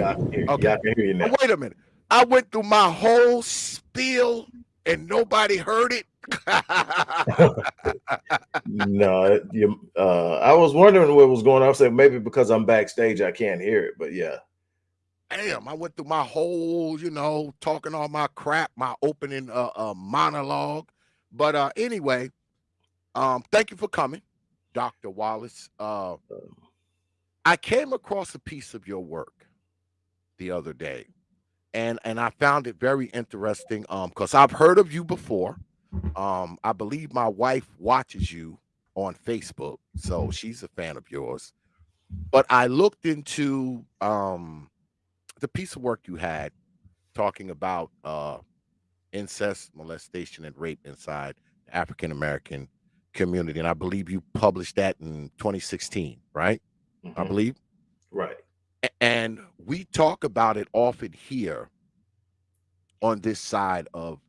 Wallace. Okay, yeah, okay. yeah, I can hear you now. Wait a minute. I went through my whole spiel and nobody heard it. no, you, uh, I was wondering what was going on. I said maybe because I'm backstage, I can't hear it, but yeah. Damn, I went through my whole, you know, talking all my crap, my opening uh, uh monologue. But uh anyway, um, thank you for coming, Dr. Wallace. Uh I came across a piece of your work the other day, and and I found it very interesting. Um, because I've heard of you before. Um, I believe my wife watches you on Facebook, so she's a fan of yours. But I looked into um the piece of work you had talking about uh incest, molestation, and rape inside the African American community. And I believe you published that in 2016, right? Mm-hmm. I believe. Right. And we talk about it often here on this side of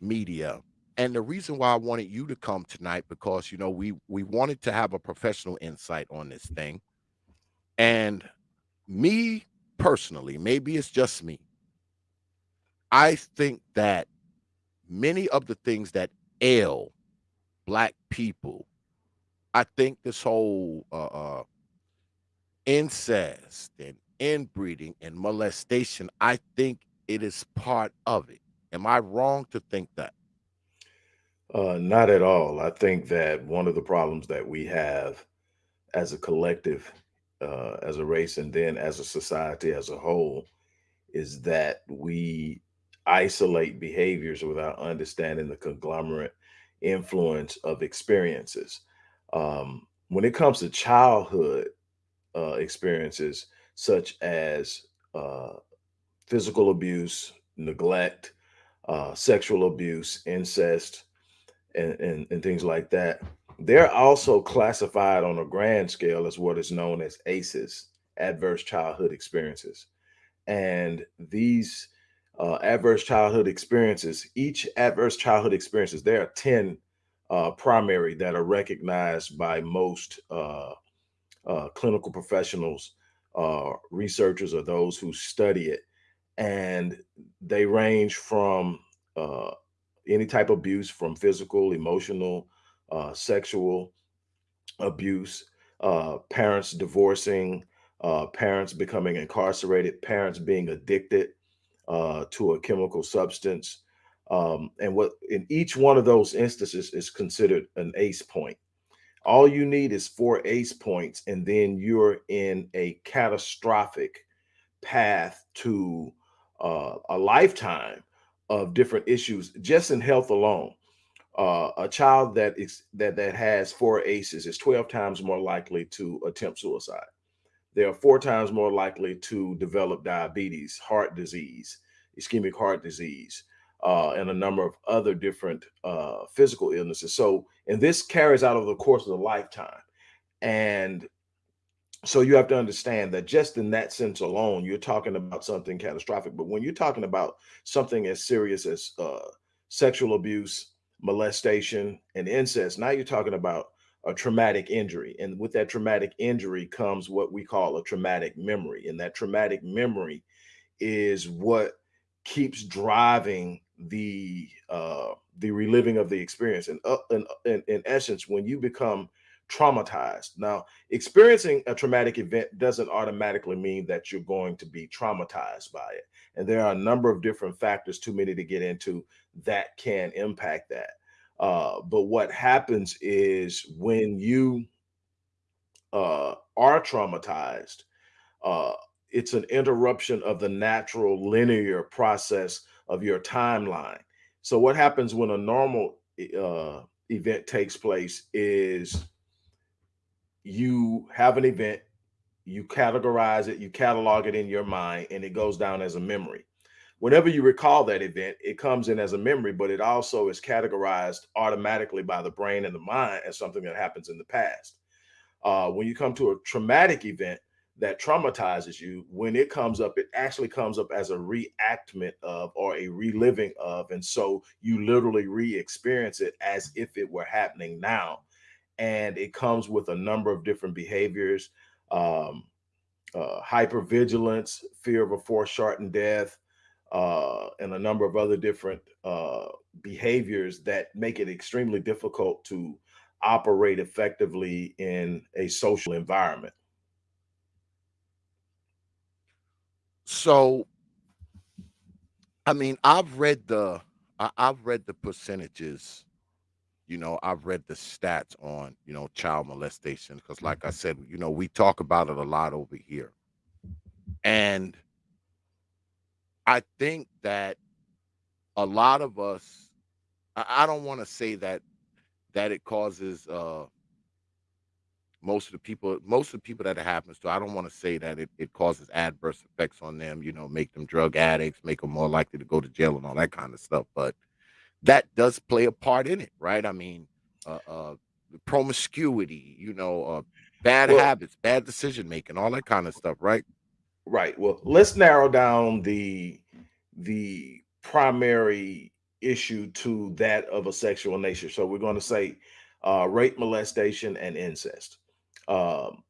media. And the reason why I wanted you to come tonight because you know we we wanted to have a professional insight on this thing. And me personally, maybe it's just me. I think that many of the things that ail black people, I think this whole uh, uh, incest and inbreeding and molestation, I think it is part of it. Am I wrong to think that? Uh, not at all. I think that one of the problems that we have as a collective, uh, as a race, and then as a society as a whole, is that we isolate behaviors without understanding the conglomerate influence of experiences. Um, when it comes to childhood, uh, experiences such as uh, physical abuse, neglect, uh, sexual abuse, incest, and, and, and things like that. They're also classified on a grand scale as what is known as ACEs, adverse childhood experiences. And these uh, adverse childhood experiences, each adverse childhood experiences, there are 10 uh, primary that are recognized by most uh, uh, clinical professionals, uh, researchers, or those who study it. And they range from uh, any type of abuse, from physical, emotional, uh, sexual abuse, uh, parents divorcing, uh, parents becoming incarcerated, parents being addicted to a chemical substance. Um, and what in each one of those instances is considered an ACE point. All you need is four ace points, and then you're in a catastrophic path to uh, a lifetime of different issues just in health alone. Uh, a child that is that that has four aces is 12 times more likely to attempt suicide. They are four times more likely to develop diabetes, heart disease, ischemic heart disease, uh, and a number of other different uh, physical illnesses. So, and this carries out over the course of a lifetime. And so you have to understand that just in that sense alone, you're talking about something catastrophic. But when you're talking about something as serious as uh, sexual abuse, molestation, and incest, now you're talking about a traumatic injury. And with that traumatic injury comes what we call a traumatic memory. And that traumatic memory is what keeps driving the uh the reliving of the experience and uh, in, in, in essence when you become traumatized. Now experiencing a traumatic event doesn't automatically mean that you're going to be traumatized by it and there are a number of different factors too many to get into that can impact that. Uh, but what happens is when you uh, are traumatized uh, it's an interruption of the natural linear process of your timeline. So what happens when a normal uh, event takes place is you have an event, you categorize it, you catalog it in your mind, and it goes down as a memory. Whenever you recall that event, it comes in as a memory, but it also is categorized automatically by the brain and the mind as something that happens in the past. Uh, when you come to a traumatic event, that traumatizes you, when it comes up, it actually comes up as a reactment of or a reliving of. And so you literally re experience it as if it were happening now. And it comes with a number of different behaviors. Um, uh, hypervigilance, fear of a foreshortened death, uh, and a number of other different uh, behaviors that make it extremely difficult to operate effectively in a social environment. So, I mean, I've read the I, I've read the percentages. You know, I've read the stats on you know child molestation because, like I said, you know, we talk about it a lot over here, and I think that a lot of us. I, I don't want to say that that it causes uh most of the people most of the people that it happens to i don't want to say that it, it causes adverse effects on them you know make them drug addicts make them more likely to go to jail and all that kind of stuff but that does play a part in it right? I mean uh, uh promiscuity you know uh bad well, habits bad decision making all that kind of stuff right? Right well let's narrow down the the primary issue to that of a sexual nature. So we're going to say uh, rape molestation and incest um,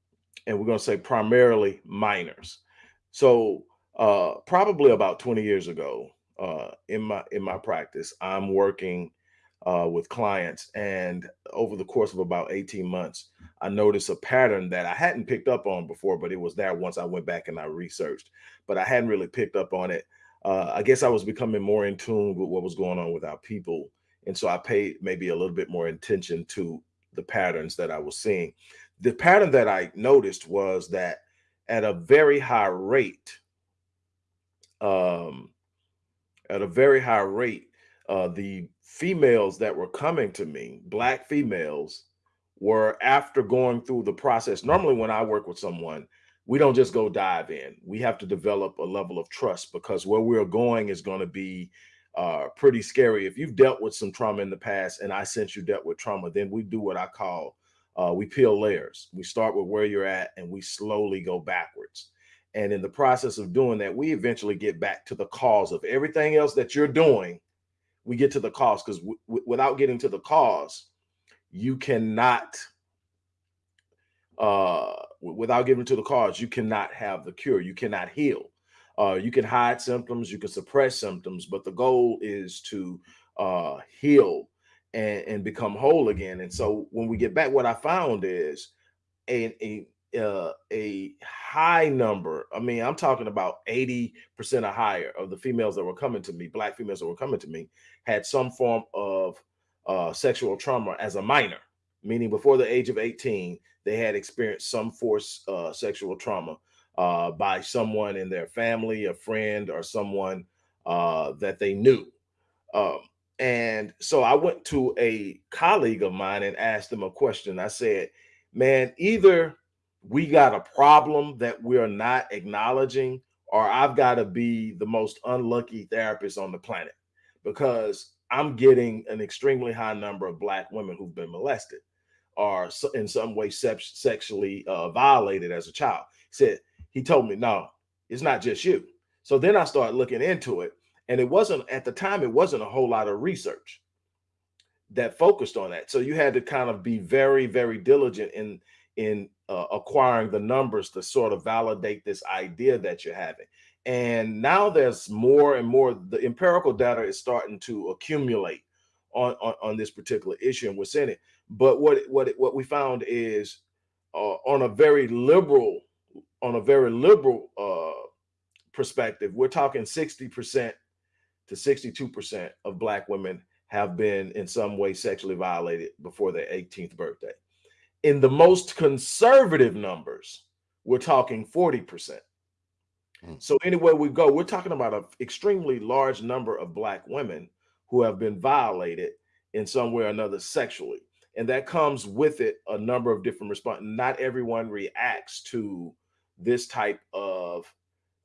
and we're going to say primarily minors. So uh, probably about 20 years ago, uh, in my in my practice, I'm working uh, with clients, and over the course of about 18 months, I noticed a pattern that I hadn't picked up on before, but it was there once I went back and I researched, but I hadn't really picked up on it. Uh, I guess I was becoming more in tune with what was going on with our people, and so I paid maybe a little bit more attention to the patterns that I was seeing the pattern that I noticed was that at a very high rate, um, at a very high rate, uh, the females that were coming to me, black females, were after going through the process. Normally, when I work with someone, we don't just go dive in. We have to develop a level of trust because where we're going is going to be uh, pretty scary. If you've dealt with some trauma in the past, and I sense you dealt with trauma, then we do what I call uh, we peel layers. We start with where you're at and we slowly go backwards. And in the process of doing that, we eventually get back to the cause of everything else that you're doing. We get to the cause because without getting to the cause, you cannot, uh, without getting to the cause, you cannot have the cure. You cannot heal. Uh, you can hide symptoms, you can suppress symptoms, but the goal is to uh, heal and, and become whole again. And so when we get back, what I found is a a uh, a high number. I mean, I'm talking about 80% or higher of the females that were coming to me, black females that were coming to me, had some form of uh, sexual trauma as a minor, meaning before the age of 18, they had experienced some force uh, sexual trauma uh, by someone in their family, a friend, or someone uh, that they knew. Um, and so I went to a colleague of mine and asked him a question. I said, man, either we got a problem that we're not acknowledging, or I've got to be the most unlucky therapist on the planet because I'm getting an extremely high number of Black women who've been molested or in some way sexually uh, violated as a child. He said, he told me, no, it's not just you. So then I started looking into it and it wasn't at the time, it wasn't a whole lot of research that focused on that. So you had to kind of be very, very diligent in in uh, acquiring the numbers to sort of validate this idea that you're having. And now there's more and more, the empirical data is starting to accumulate on, on, on this particular issue and what's in it. But what, what, what we found is uh, on a very liberal, on a very liberal uh, perspective, we're talking 60% to 62% of Black women have been in some way sexually violated before their 18th birthday. In the most conservative numbers, we're talking 40%. Mm. So anywhere we go, we're talking about an extremely large number of Black women who have been violated in some way or another sexually. And that comes with it a number of different responses. Not everyone reacts to this type of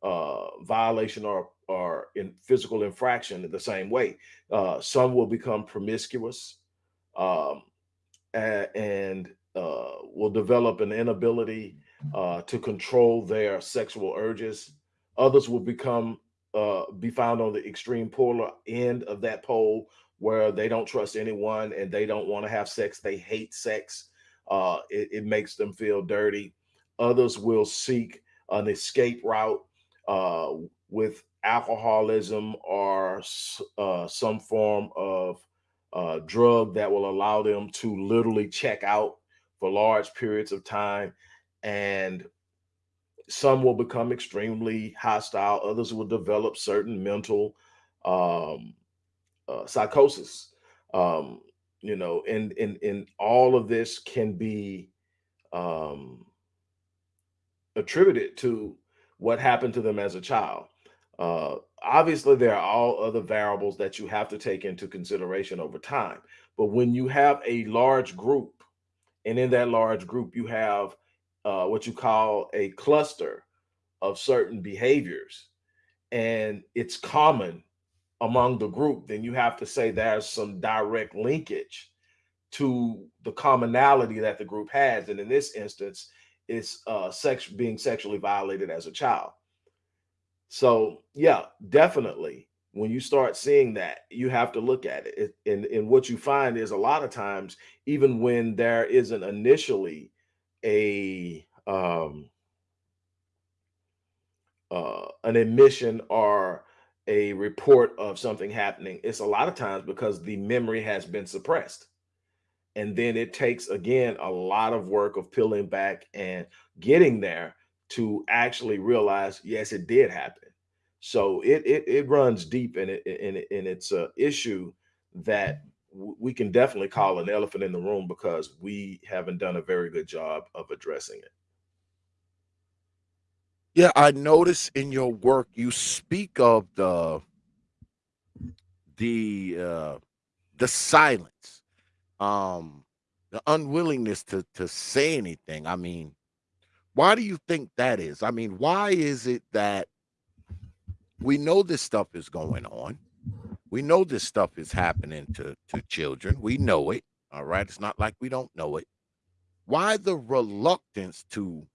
uh, violation or or in physical infraction in the same way. Uh, some will become promiscuous um, and, uh, will develop an inability uh, to control their sexual urges. Others will become uh, be found on the extreme polar end of that pole where they don't trust anyone and they don't want to have sex. They hate sex. Uh, it, it makes them feel dirty. Others will seek an escape route uh, with alcoholism or uh, some form of uh, drug that will allow them to literally check out for large periods of time. And some will become extremely hostile, others will develop certain mental um, uh, psychosis. Um, you know, and, and, and all of this can be um, attributed to what happened to them as a child. Uh, obviously, there are all other variables that you have to take into consideration over time. But when you have a large group, and in that large group, you have uh, what you call a cluster of certain behaviors, and it's common among the group, then you have to say there's some direct linkage to the commonality that the group has. And in this instance, it's uh, sex being sexually violated as a child. So yeah, definitely. When you start seeing that, you have to look at it. And, and what you find is a lot of times, even when there isn't initially a um, uh, an admission or a report of something happening, it's a lot of times because the memory has been suppressed. And then it takes, again, a lot of work of peeling back and getting there to actually realize, yes, it did happen. So it it, it runs deep and it and, it, and it's a issue that we can definitely call an elephant in the room because we haven't done a very good job of addressing it. Yeah, I notice in your work you speak of the the uh the silence, um, the unwillingness to to say anything. I mean, why do you think that is? I mean, why is it that we know this stuff is going on? We know this stuff is happening to to children. We know it. All right. It's not like we don't know it. Why the reluctance to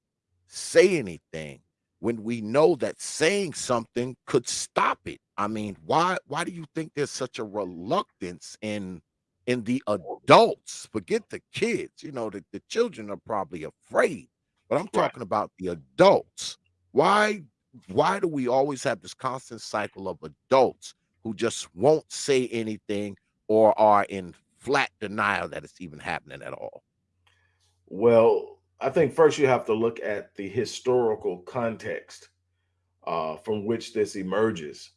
say anything when we know that saying something could stop it? I mean, why why do you think there's such a reluctance in in the adults? Forget the kids. You know, the, the children are probably afraid, but I'm Right. talking about the adults. Why why do we always have this constant cycle of adults who just won't say anything or are in flat denial that it's even happening at all? Well, I think first you have to look at the historical context uh, from which this emerges.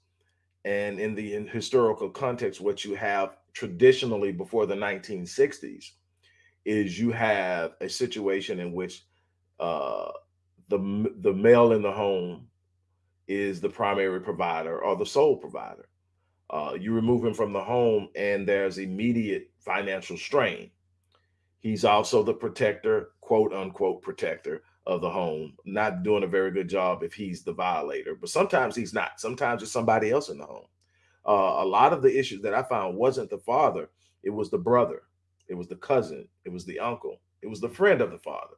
And in the in historical context, what you have traditionally before the 1960s is you have a situation in which uh, the the male in the home is the primary provider or the sole provider. Uh, you remove him from the home, and there's immediate financial strain. He's also the protector, quote unquote, protector of the home, not doing a very good job if he's the violator. But sometimes he's not. Sometimes it's somebody else in the home. Uh, a lot of the issues that I found wasn't the father, it was the brother, it was the cousin, it was the uncle, it was the friend of the father.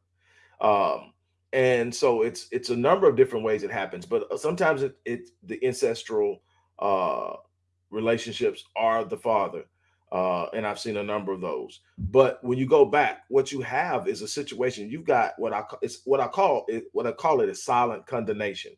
Um, and so it's it's a number of different ways it happens, but uh, sometimes it it the ancestral uh, relationships are the father, uh, and I've seen a number of those. But when you go back, what you have is a situation. You've got what I it's what I call it what I call it is silent condemnation.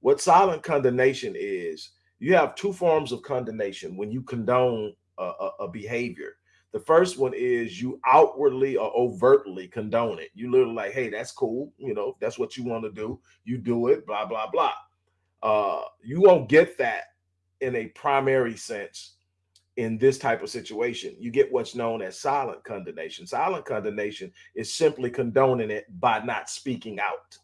What silent condemnation is, you have two forms of condemnation when you condone a, a, a behavior. The first one is you outwardly or overtly condone it. You literally like, hey, that's cool. You know, that's what you want to do. You do it, blah, blah, blah. Uh, you won't get that in a primary sense in this type of situation. You get what's known as silent condemnation. Silent condemnation is simply condoning it by not speaking out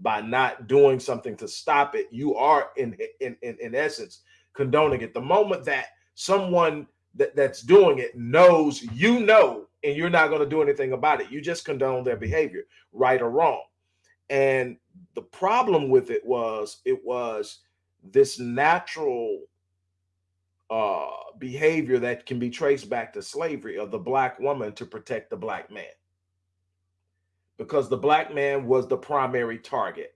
by not doing something to stop it, you are in in in, in essence condoning it. The moment that someone that, that's doing it knows you know and you're not going to do anything about it, you just condone their behavior, right or wrong. And the problem with it was it was this natural uh behavior that can be traced back to slavery of the black woman to protect the black man because the black man was the primary target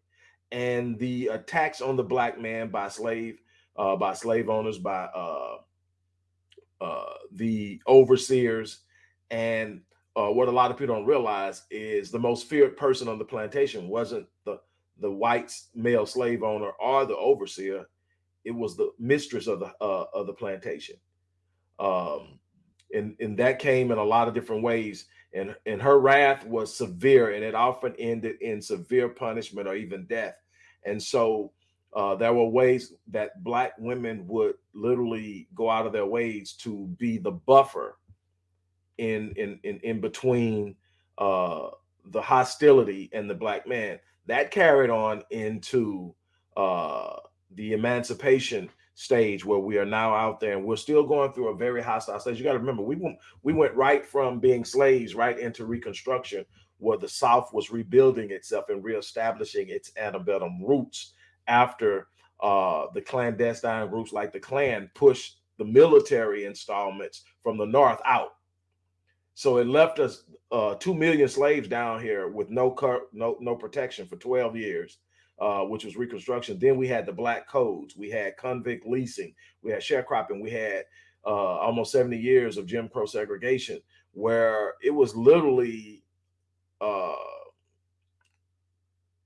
and the attacks on the black man by slave uh, by slave owners by uh, uh, the overseers and uh, what a lot of people don't realize is the most feared person on the plantation wasn't the the white male slave owner or the overseer. It was the mistress of the uh, of the plantation. Um, and, and that came in a lot of different ways. And, and her wrath was severe, and it often ended in severe punishment or even death. And so uh, there were ways that black women would literally go out of their ways to be the buffer in in in, in between uh, the hostility and the black man. That carried on into uh, the emancipation stage where we are now out there and we're still going through a very hostile stage. You got to remember, we went we went right from being slaves right into Reconstruction, where the South was rebuilding itself and reestablishing its antebellum roots after uh, the clandestine groups like the Klan pushed the military installments from the North out. So it left us uh, two million slaves down here with no no no protection for 12 years uh, which was Reconstruction. Then we had the Black Codes, we had convict leasing, we had sharecropping, we had uh, almost 70 years of Jim Crow segregation, where it was literally uh,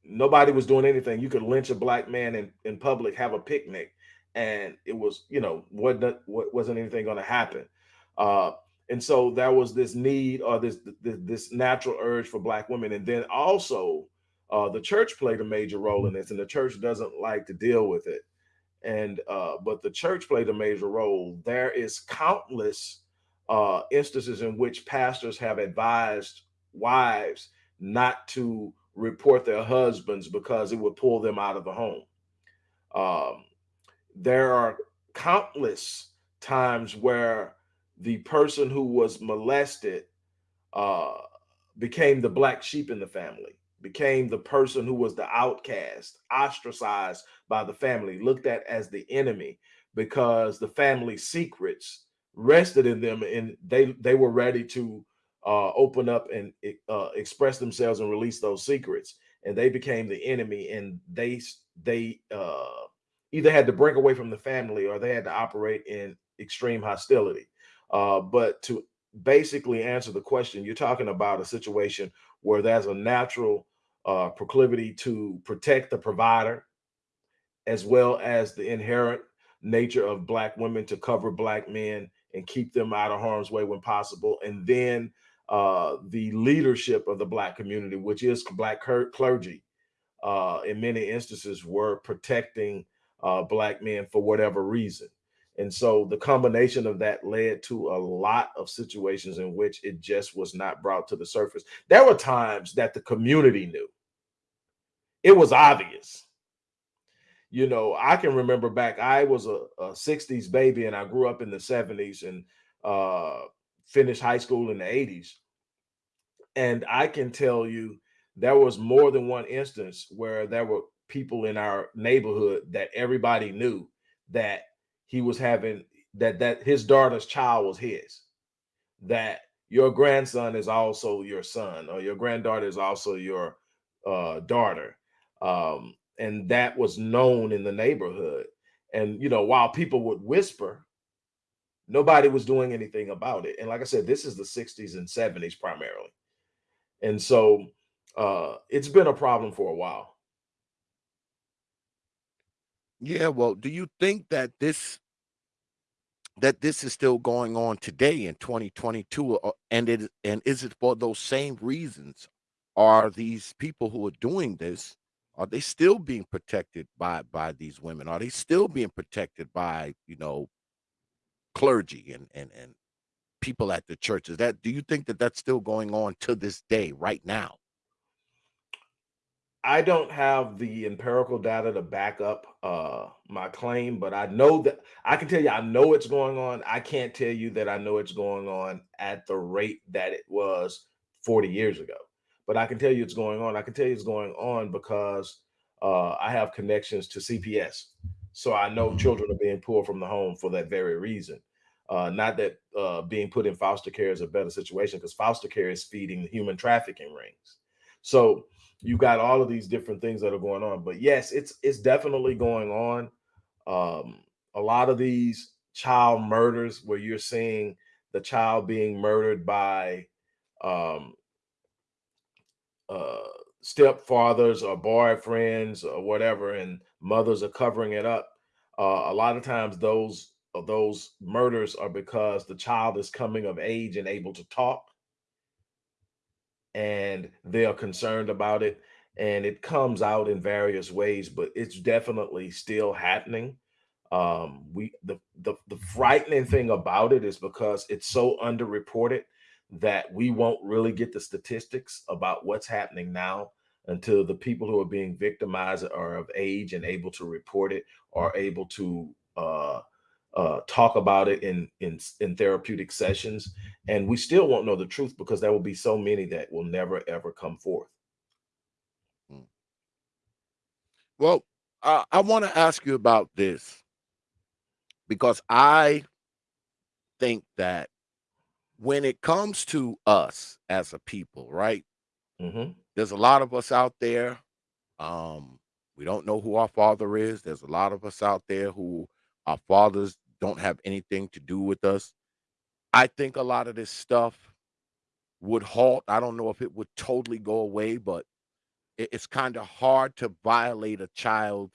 nobody was doing anything. You could lynch a black man in, in public, have a picnic, and it was, you know, wasn't, wasn't anything going to happen. Uh, and so there was this need or this, this, this natural urge for black women, and then also uh, the church played a major role in this, and the church doesn't like to deal with it. And uh, but the church played a major role. There is countless uh, instances in which pastors have advised wives not to report their husbands because it would pull them out of the home. Um, there are countless times where the person who was molested uh, became the black sheep in the family became the person who was the outcast, ostracized by the family, looked at as the enemy because the family secrets rested in them and they they were ready to uh, open up and uh, express themselves and release those secrets. And they became the enemy and they they uh, either had to break away from the family or they had to operate in extreme hostility. Uh, but to basically answer the question you're talking about a situation where there's a natural uh, proclivity to protect the provider, as well as the inherent nature of black women to cover black men and keep them out of harm's way when possible. And then uh, the leadership of the black community, which is black clergy, uh, in many instances were protecting uh, black men for whatever reason. And so the combination of that led to a lot of situations in which it just was not brought to the surface. There were times that the community knew it was obvious. You know, I can remember back, I was a, a 60s baby and I grew up in the 70s and uh, finished high school in the 80s. And I can tell you there was more than one instance where there were people in our neighborhood that everybody knew that he was having that that his daughter's child was his that your grandson is also your son or your granddaughter is also your uh, daughter um, and that was known in the neighborhood. And you know, while people would whisper, nobody was doing anything about it. And like I said, this is the 60s and 70s primarily. And so uh, it's been a problem for a while. Yeah, well, do you think that this that this is still going on today in 2022 uh, and it and is it for those same reasons are these people who are doing this are they still being protected by by these women? Are they still being protected by you know clergy and and and people at the churches? That do you think that that's still going on to this day, right now? I don't have the empirical data to back up uh, my claim, but I know that I can tell you I know it's going on. I can't tell you that I know it's going on at the rate that it was 40 years ago but I can tell you it's going on. I can tell you it's going on because uh, I have connections to CPS. So I know mm-hmm. children are being pulled from the home for that very reason. Uh, not that uh, being put in foster care is a better situation because foster care is feeding human trafficking rings. So you've got all of these different things that are going on. But yes, it's it's definitely going on. Um, a lot of these child murders where you're seeing the child being murdered by um, uh, stepfathers or boyfriends or whatever, and mothers are covering it up. Uh, a lot of times, those those murders are because the child is coming of age and able to talk, and they are concerned about it, and it comes out in various ways. But it's definitely still happening. Um, we the, the the frightening thing about it is because it's so underreported that we won't really get the statistics about what's happening now until the people who are being victimized are of age and able to report it are able to uh, uh, talk about it in, in in therapeutic sessions and we still won't know the truth because there will be so many that will never ever come forth hmm. well i, I want to ask you about this because i think that when it comes to us as a people right mm-hmm. There's a lot of us out there. Um, we don't know who our father is. There's a lot of us out there who our fathers don't have anything to do with us. I think a lot of this stuff would halt. I don't know if it would totally go away, but it's kind of hard to violate a child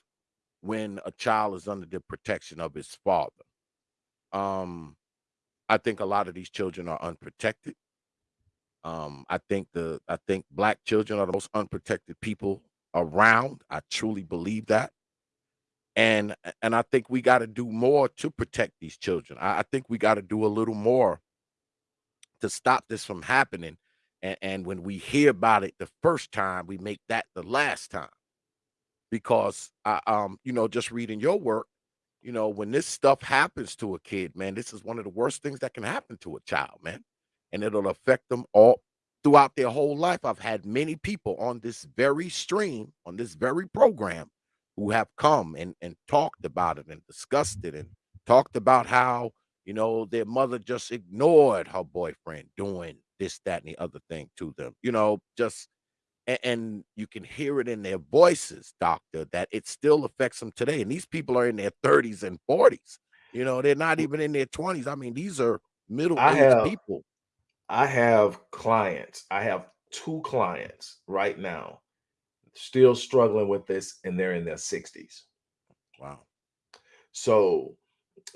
when a child is under the protection of his father. Um, I think a lot of these children are unprotected. Um, I think the I think black children are the most unprotected people around. I truly believe that. And and I think we got to do more to protect these children. I, I think we got to do a little more to stop this from happening. And, and when we hear about it the first time, we make that the last time. Because I um, you know, just reading your work, you know, when this stuff happens to a kid, man, this is one of the worst things that can happen to a child, man and it'll affect them all throughout their whole life. I've had many people on this very stream, on this very program, who have come and, and talked about it and discussed it and talked about how, you know, their mother just ignored her boyfriend doing this, that, and the other thing to them, you know, just and, and you can hear it in their voices, doctor, that it still affects them today. And these people are in their 30s and 40s. You know, they're not even in their 20s. I mean, these are middle-aged people I have clients. I have two clients right now still struggling with this and they're in their 60s. Wow. So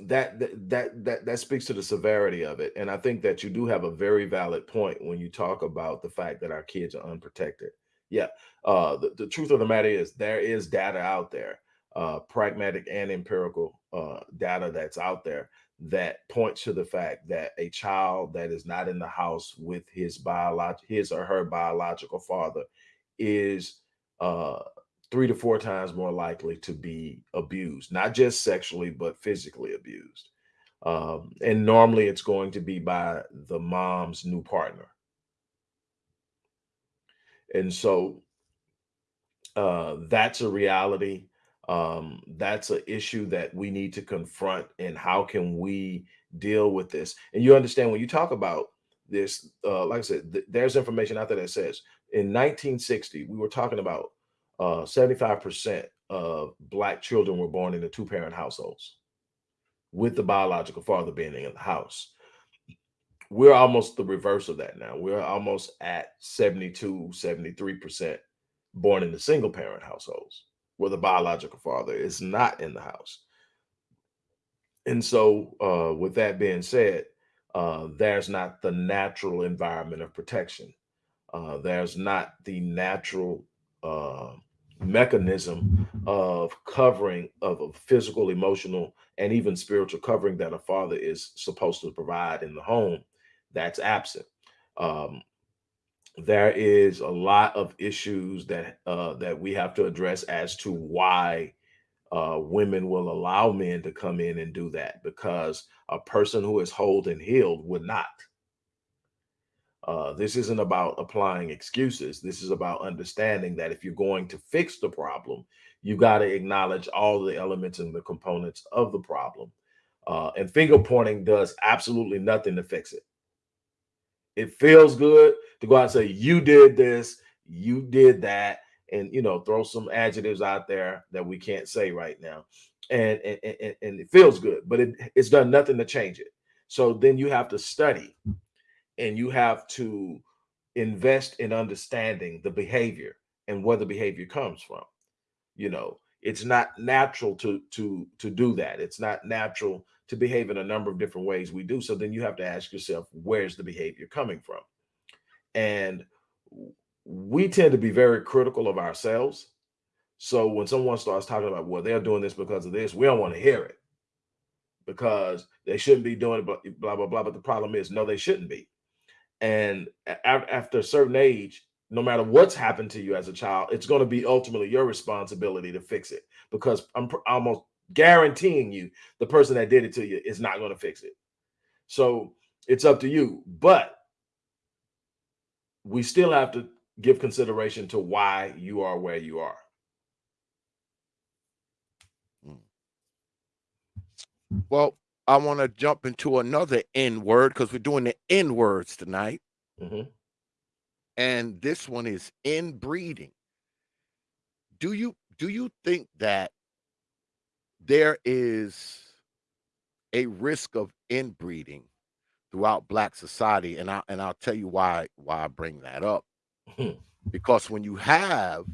that that that that speaks to the severity of it and I think that you do have a very valid point when you talk about the fact that our kids are unprotected. Yeah. Uh the, the truth of the matter is there is data out there. Uh pragmatic and empirical uh data that's out there that points to the fact that a child that is not in the house with his biolog his or her biological father is uh three to four times more likely to be abused not just sexually but physically abused. Um, and normally it's going to be by the mom's new partner. And so uh, that's a reality. Um, that's an issue that we need to confront and how can we deal with this? And you understand when you talk about this uh, like i said th there's information out there that says in 1960 we were talking about uh, 75% of black children were born into two-parent households with the biological father being in the house we're almost the reverse of that now we're almost at 72 73% born in the single parent households where the biological father is not in the house. And so, uh, with that being said, uh, there's not the natural environment of protection. Uh, there's not the natural uh, mechanism of covering of a physical, emotional, and even spiritual covering that a father is supposed to provide in the home. That's absent. Um, there is a lot of issues that uh, that we have to address as to why uh, women will allow men to come in and do that because a person who is whole and healed would not. Uh, this isn't about applying excuses. This is about understanding that if you're going to fix the problem, you got to acknowledge all the elements and the components of the problem. Uh, and finger pointing does absolutely nothing to fix it. It feels good to go out and say, you did this, you did that, and you know, throw some adjectives out there that we can't say right now. And and, and, and it feels good, but it, it's done nothing to change it. So then you have to study and you have to invest in understanding the behavior and where the behavior comes from. You know, it's not natural to to to do that. It's not natural to behave in a number of different ways we do. So then you have to ask yourself, where's the behavior coming from? And we tend to be very critical of ourselves. So when someone starts talking about, well, they're doing this because of this, we don't want to hear it because they shouldn't be doing it, blah, blah, blah. But the problem is, no, they shouldn't be. And after a certain age, no matter what's happened to you as a child, it's going to be ultimately your responsibility to fix it because I'm almost guaranteeing you the person that did it to you is not going to fix it. So it's up to you. But we still have to give consideration to why you are where you are. Hmm. Well, I want to jump into another N word because we're doing the N words tonight. Mm -hmm. And this one is inbreeding. Do you do you think that there is a risk of inbreeding throughout black society and I and I'll tell you why why I bring that up. because when you have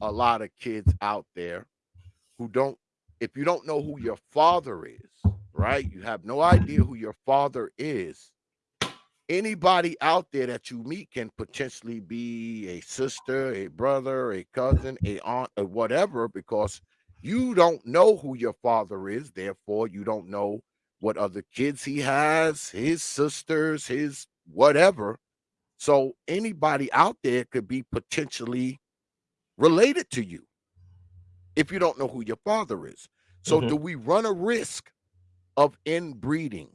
a lot of kids out there who don't if you don't know who your father is, right? You have no idea who your father is. Anybody out there that you meet can potentially be a sister, a brother, a cousin, a aunt, or whatever, because you don't know who your father is. Therefore, you don't know what other kids he has, his sisters, his whatever. So anybody out there could be potentially related to you if you don't know who your father is. So mm-hmm. do we run a risk of inbreeding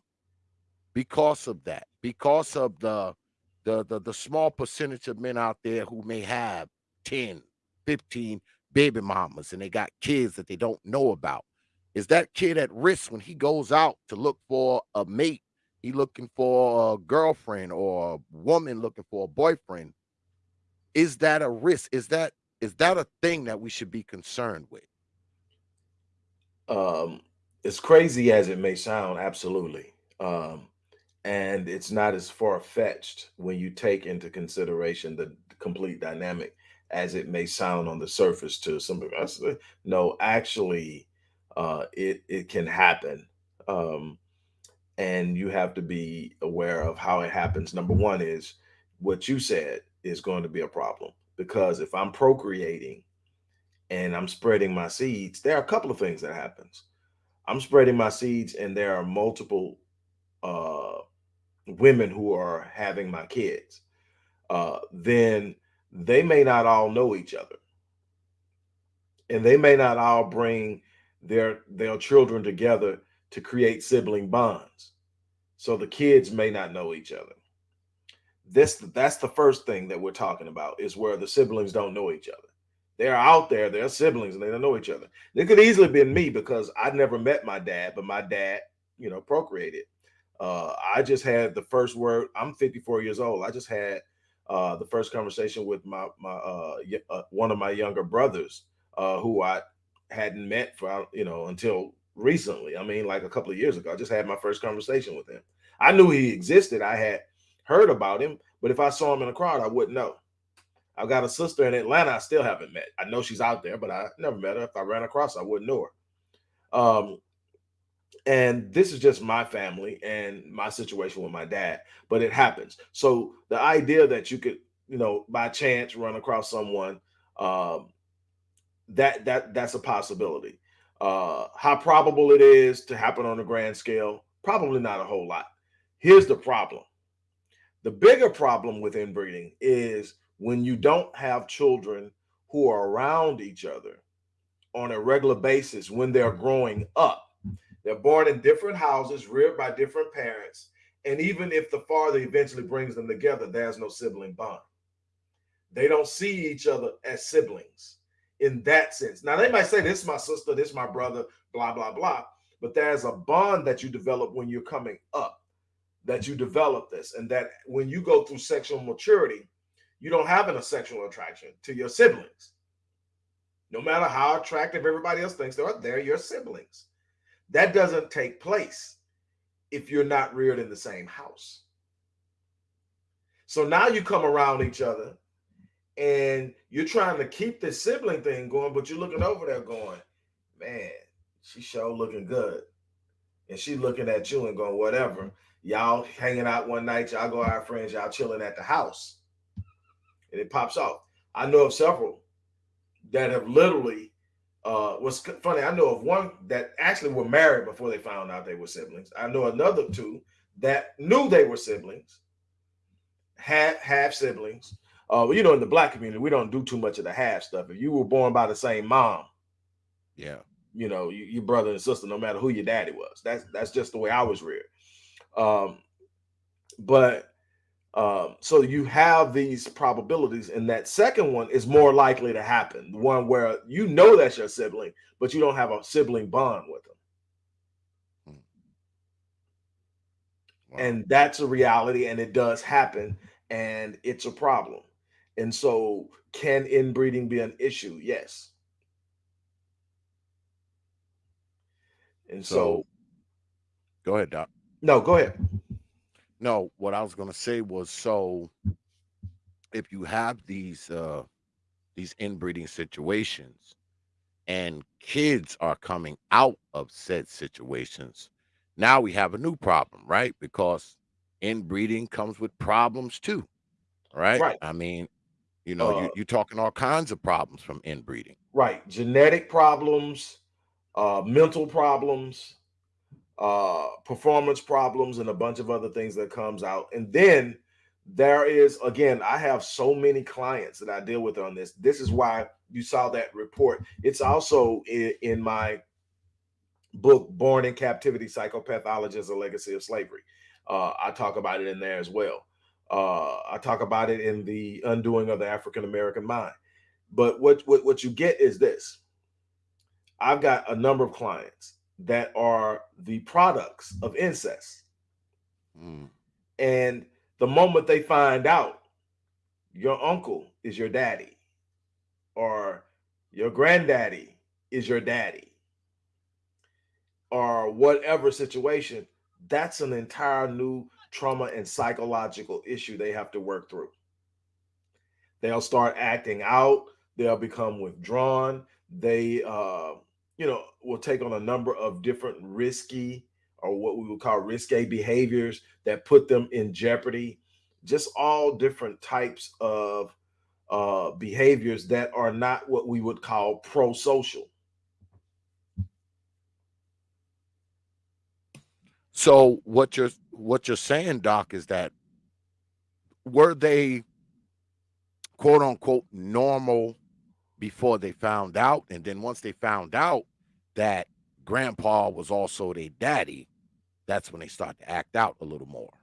because of that? Because of the the the, the small percentage of men out there who may have 10, 15 baby mamas and they got kids that they don't know about. Is that kid at risk when he goes out to look for a mate? He looking for a girlfriend or a woman looking for a boyfriend. Is that a risk? Is that is that a thing that we should be concerned with? Um as crazy as it may sound absolutely um and it's not as far-fetched when you take into consideration the complete dynamic as it may sound on the surface to some of us no actually uh, it it can happen, um, and you have to be aware of how it happens. Number one is what you said is going to be a problem because if I'm procreating and I'm spreading my seeds, there are a couple of things that happens. I'm spreading my seeds, and there are multiple uh, women who are having my kids. Uh, then they may not all know each other, and they may not all bring their their children together to create sibling bonds. So the kids may not know each other. This that's the first thing that we're talking about is where the siblings don't know each other. They're out there, they're siblings, and they don't know each other. It could easily have been me because I never met my dad, but my dad, you know, procreated. Uh, I just had the first word. I'm 54 years old. I just had uh, the first conversation with my my uh, uh, one of my younger brothers, uh, who I hadn't met for you know until recently. I mean, like a couple of years ago. I just had my first conversation with him. I knew he existed. I had heard about him, but if I saw him in a crowd, I wouldn't know. I've got a sister in Atlanta I still haven't met. I know she's out there, but I never met her. If I ran across I wouldn't know her. Um, and this is just my family and my situation with my dad, but it happens. So the idea that you could, you know, by chance run across someone um, that that that's a possibility. Uh, how probable it is to happen on a grand scale? Probably not a whole lot. Here's the problem. The bigger problem with inbreeding is when you don't have children who are around each other on a regular basis when they're mm-hmm. growing up. They're born in different houses, reared by different parents. And even if the father eventually brings them together, there's no sibling bond. They don't see each other as siblings in that sense. Now they might say, "This is my sister, this is my brother," blah blah blah. But there's a bond that you develop when you're coming up, that you develop this, and that when you go through sexual maturity, you don't have a sexual attraction to your siblings. No matter how attractive everybody else thinks they are, they're your siblings. That doesn't take place if you're not reared in the same house. So now you come around each other and you're trying to keep the sibling thing going, but you're looking over there going, man, she sure looking good. And she looking at you and going, whatever. Y'all hanging out one night, y'all go out friends, y'all chilling at the house. And it pops off. I know of several that have literally uh was funny. I know of one that actually were married before they found out they were siblings. I know another two that knew they were siblings, half half siblings, uh, well, you know, in the black community, we don't do too much of the half stuff. If you were born by the same mom, yeah, you know, you, your brother and sister, no matter who your daddy was. That's that's just the way I was reared. Um, but um, so you have these probabilities, and that second one is more likely to happen. The one where you know that's your sibling, but you don't have a sibling bond with them. Hmm. Wow. And that's a reality, and it does happen, and it's a problem. And so, can inbreeding be an issue? Yes. And so, so go ahead, Doc. No, go ahead. No, what I was going to say was so if you have these uh these inbreeding situations and kids are coming out of said situations, now we have a new problem, right? Because inbreeding comes with problems too. Right? Right. I mean, you know, uh, you, you're talking all kinds of problems from inbreeding. Right. Genetic problems, uh, mental problems, uh, performance problems, and a bunch of other things that comes out. And then there is, again, I have so many clients that I deal with on this. This is why you saw that report. It's also in, in my book, Born in Captivity Psychopathologies, a Legacy of Slavery. Uh, I talk about it in there as well. Uh, I talk about it in the undoing of the African American mind. But what, what what you get is this. I've got a number of clients that are the products of incest. Mm. And the moment they find out your uncle is your daddy or your granddaddy is your daddy or whatever situation, that's an entire new trauma and psychological issue they have to work through. They'll start acting out, they'll become withdrawn, they uh, you know, will take on a number of different risky or what we would call risque behaviors that put them in jeopardy. Just all different types of uh, behaviors that are not what we would call pro-social. So what you're what you're saying, Doc, is that were they quote unquote normal before they found out, and then once they found out that grandpa was also their daddy, that's when they start to act out a little more.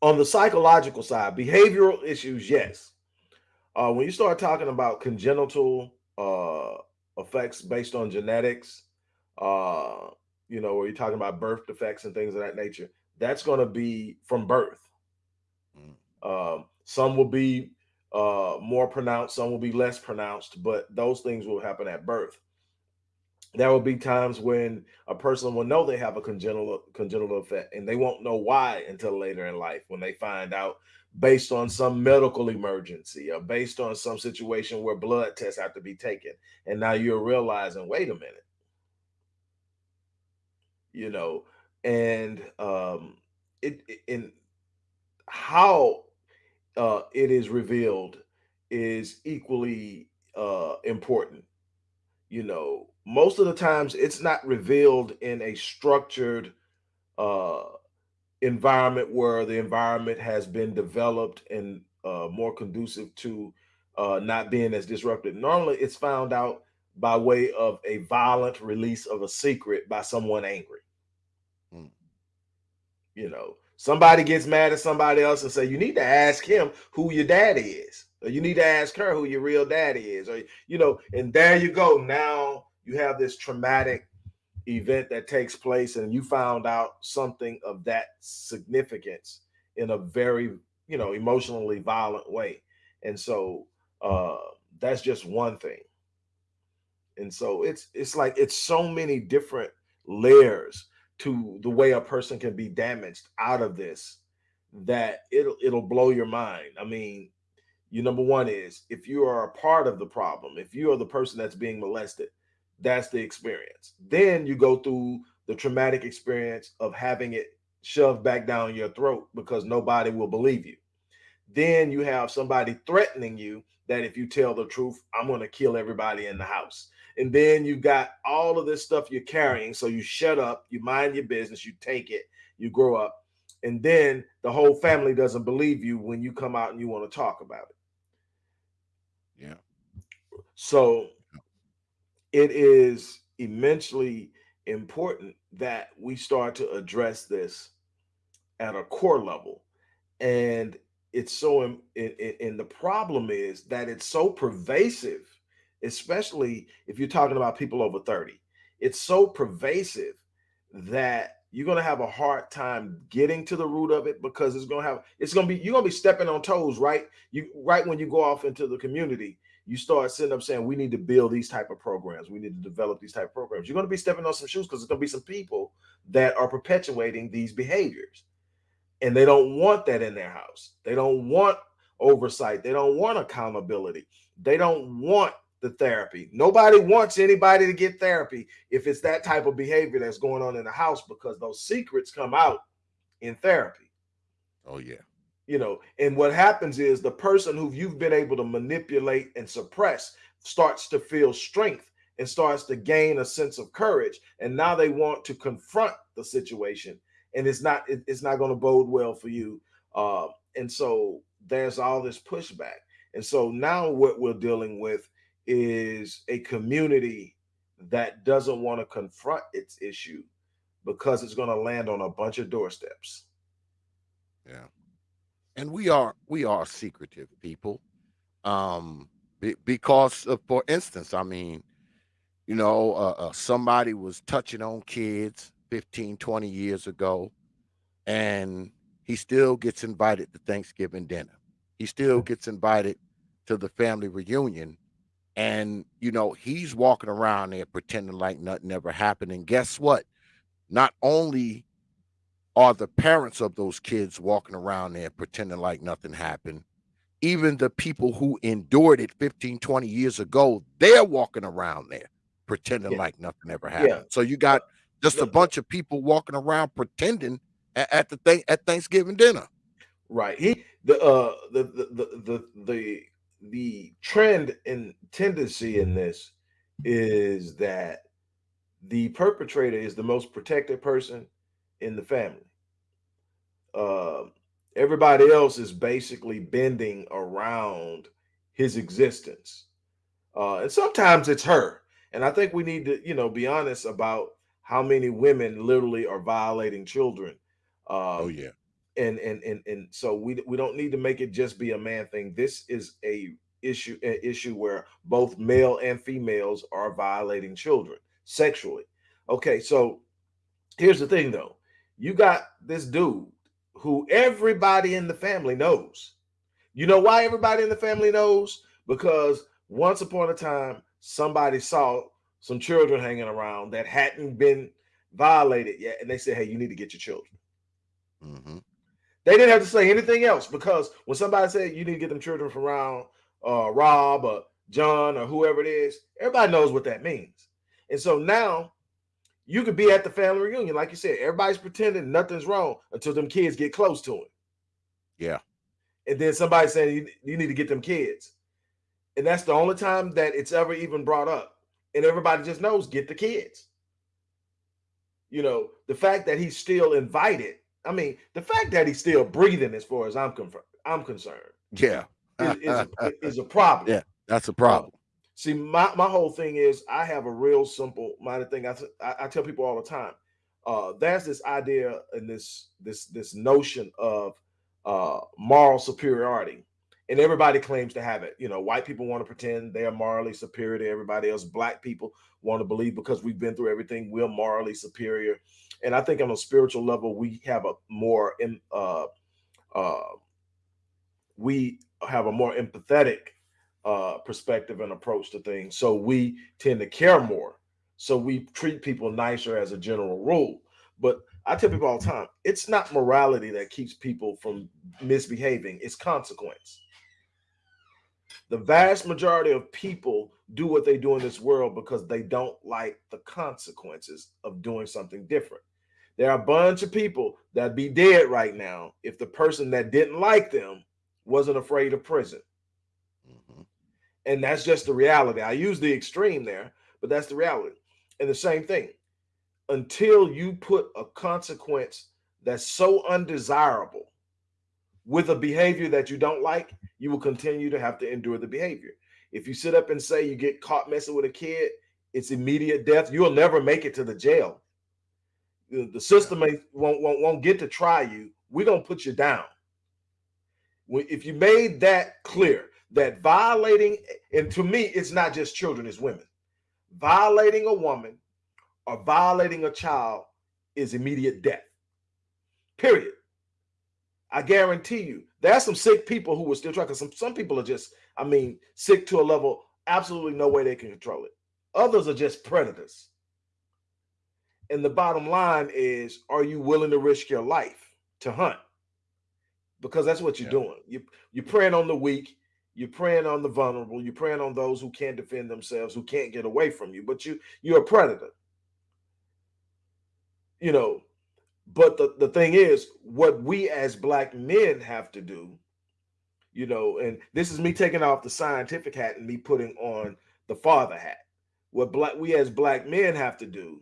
On the psychological side, behavioral issues, yes. Uh, when you start talking about congenital uh, effects based on genetics, uh, you know, where you're talking about birth defects and things of that nature, that's going to be from birth. Mm. Um, some will be uh, more pronounced, some will be less pronounced, but those things will happen at birth. There will be times when a person will know they have a congenital congenital effect, and they won't know why until later in life when they find out based on some medical emergency or based on some situation where blood tests have to be taken. And now you're realizing, wait a minute, you know, and um, it in how uh, it is revealed is equally uh, important. You know, most of the times it's not revealed in a structured uh, environment where the environment has been developed and uh, more conducive to uh, not being as disrupted. Normally, it's found out by way of a violent release of a secret by someone angry. Mm. You know, somebody gets mad at somebody else and say, you need to ask him who your daddy is. Or you need to ask her who your real daddy is. Or, you know, and there you go. Now you have this traumatic event that takes place and you found out something of that significance in a very, you know, emotionally violent way. And so uh that's just one thing. And so it's it's like it's so many different layers to the way a person can be damaged out of this that it'll it'll blow your mind. I mean, you number one is if you are a part of the problem, if you are the person that's being molested, that's the experience. Then you go through the traumatic experience of having it shoved back down your throat because nobody will believe you. Then you have somebody threatening you that if you tell the truth, I'm going to kill everybody in the house. And then you got all of this stuff you're carrying. So you shut up, you mind your business, you take it, you grow up. And then the whole family doesn't believe you when you come out and you want to talk about it. Yeah. So it is immensely important that we start to address this at a core level. And it's so, and the problem is that it's so pervasive, especially if you're talking about people over 30. It's so pervasive that you're going to have a hard time getting to the root of it because it's going to have it's going to be you're going to be stepping on toes right you right when you go off into the community you start sitting up saying we need to build these type of programs. We need to develop these type of programs. You're going to be stepping on some shoes because there's going to be some people that are perpetuating these behaviors. And they don't want that in their house. They don't want oversight. They don't want accountability. They don't want the therapy. Nobody wants anybody to get therapy if it's that type of behavior that's going on in the house because those secrets come out in therapy. Oh yeah you know and what happens is the person who you've been able to manipulate and suppress starts to feel strength and starts to gain a sense of courage and now they want to confront the situation and it's not it, it's not going to bode well for you uh, and so there's all this pushback and so now what we're dealing with is a community that doesn't want to confront its issue because it's going to land on a bunch of doorsteps. Yeah and we are we are secretive people um be, because of, for instance i mean you know uh, uh, somebody was touching on kids 15 20 years ago and he still gets invited to thanksgiving dinner. He still gets invited to the family reunion and you know he's walking around there pretending like nothing ever happened. And guess what? Not only are the parents of those kids walking around there pretending like nothing happened. Even the people who endured it 15, 20 years ago, they're walking around there pretending yeah. like nothing ever happened. Yeah. So you got just a bunch of people walking around pretending at, at the thing at Thanksgiving dinner. Right. He the uh the the the the the, the trend and tendency in this is that the perpetrator is the most protected person in the family. Uh, everybody else is basically bending around his existence. Uh, and sometimes it's her. And I think we need to, you know, be honest about how many women literally are violating children. Um, oh yeah. And and and and so we we don't need to make it just be a man thing. This is a issue an issue where both male and females are violating children sexually. Okay, so here's the thing though you got this dude who everybody in the family knows. You know why everybody in the family knows? Because once upon a time, somebody saw some children hanging around that hadn't been violated yet, and they said, "Hey, you need to get your children." Mm-hmm. They didn't have to say anything else because when somebody said you need to get them children from around uh, Rob or John or whoever it is, everybody knows what that means. And so now you could be at the family reunion, like you said, everybody's pretending nothing's wrong until them kids get close to him. Yeah. And then somebody saying you, you need to get them kids. And that's the only time that it's ever even brought up. And everybody just knows get the kids. You know, the fact that he's still invited. I mean, the fact that he's still breathing, as far as I'm con- I'm concerned. Yeah. is, is, a, is a problem. Yeah, that's a uh, problem. See, my, my whole thing is I have a real simple minded thing. I, I, I tell people all the time. Uh, there's this idea and this this this notion of uh, moral superiority, and everybody claims to have it. You know, white people want to pretend they are morally superior to everybody else. Black people want to believe because we've been through everything, we're morally superior. And I think on a spiritual level, we have a more uh, uh, we have a more empathetic uh, perspective and approach to things. So we tend to care more. So we treat people nicer as a general rule. But I tell people all the time, it's not morality that keeps people from misbehaving, it's consequence. The vast majority of people do what they do in this world because they don't like the consequences of doing something different. There are a bunch of people that'd be dead right now if the person that didn't like them wasn't afraid of prison. And that's just the reality. I use the extreme there, but that's the reality. And the same thing, until you put a consequence that's so undesirable with a behavior that you don't like, you will continue to have to endure the behavior. If you sit up and say you get caught messing with a kid, it's immediate death. You'll never make it to the jail. The system won't, won't, won't get to try you. We're going to put you down. If you made that clear, that violating, and to me, it's not just children, it's women. Violating a woman or violating a child is immediate death. Period. I guarantee you, there's some sick people who are still trying. Because some some people are just, I mean, sick to a level absolutely no way they can control it. Others are just predators. And the bottom line is, are you willing to risk your life to hunt? Because that's what you're yeah. doing. You you're preying on the weak. You're preying on the vulnerable. You're preying on those who can't defend themselves, who can't get away from you. But you you're a predator. You know, but the, the thing is, what we as black men have to do, you know, and this is me taking off the scientific hat and me putting on the father hat. What black we as black men have to do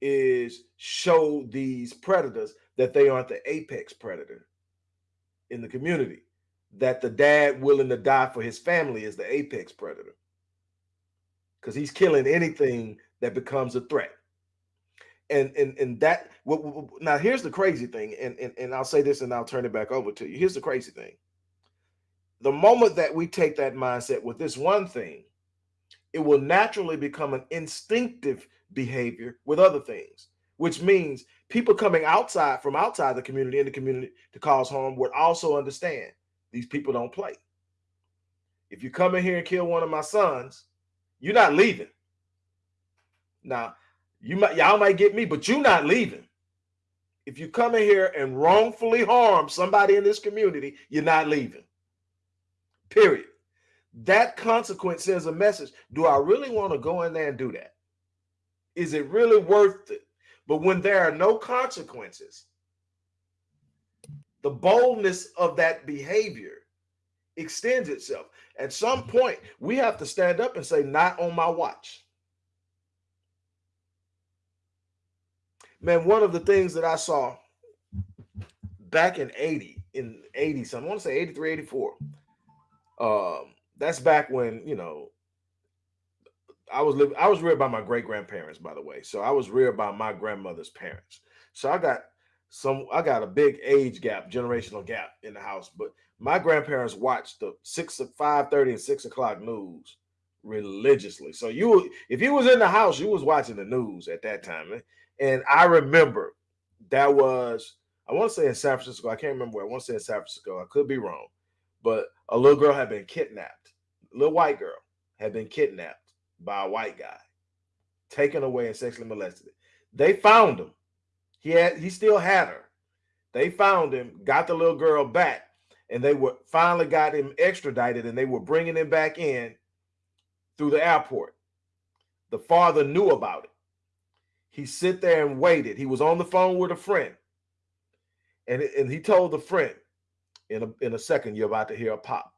is show these predators that they aren't the apex predator in the community. That the dad willing to die for his family is the apex predator. Because he's killing anything that becomes a threat. And and and that now here's the crazy thing and, and and i'll say this and i'll turn it back over to you. Here's the crazy thing. The moment that we take that mindset with this one thing it will naturally become an instinctive behavior with other things which means people coming outside from outside the community in the community to cause harm would also understand these people don't play if you come in here and kill one of my sons you're not leaving now you might y'all might get me, but you're not leaving. If you come in here and wrongfully harm somebody in this community, you're not leaving. Period. That consequence sends a message. Do I really want to go in there and do that? Is it really worth it? But when there are no consequences, the boldness of that behavior extends itself. At some point, we have to stand up and say, Not on my watch. man, one of the things that I saw back in 80, in 80 something, I want to say 83, 84. Um, that's back when, you know, I was living, I was reared by my great grandparents, by the way. So I was reared by my grandmother's parents. So I got some, I got a big age gap, generational gap in the house. But my grandparents watched the six, five thirty, and six o'clock news religiously. So you, if you was in the house, you was watching the news at that time. And I remember that was, I want to say in San Francisco. I can't remember where. I want to say in San Francisco. I could be wrong. But a little girl had been kidnapped. A little white girl had been kidnapped by a white guy, taken away and sexually molested. They found him. He had he still had her. They found him, got the little girl back, and they were finally got him extradited, and they were bringing him back in through the airport. The father knew about it. He sit there and waited. He was on the phone with a friend. And, and he told the friend, in a, in a second, you're about to hear a pop.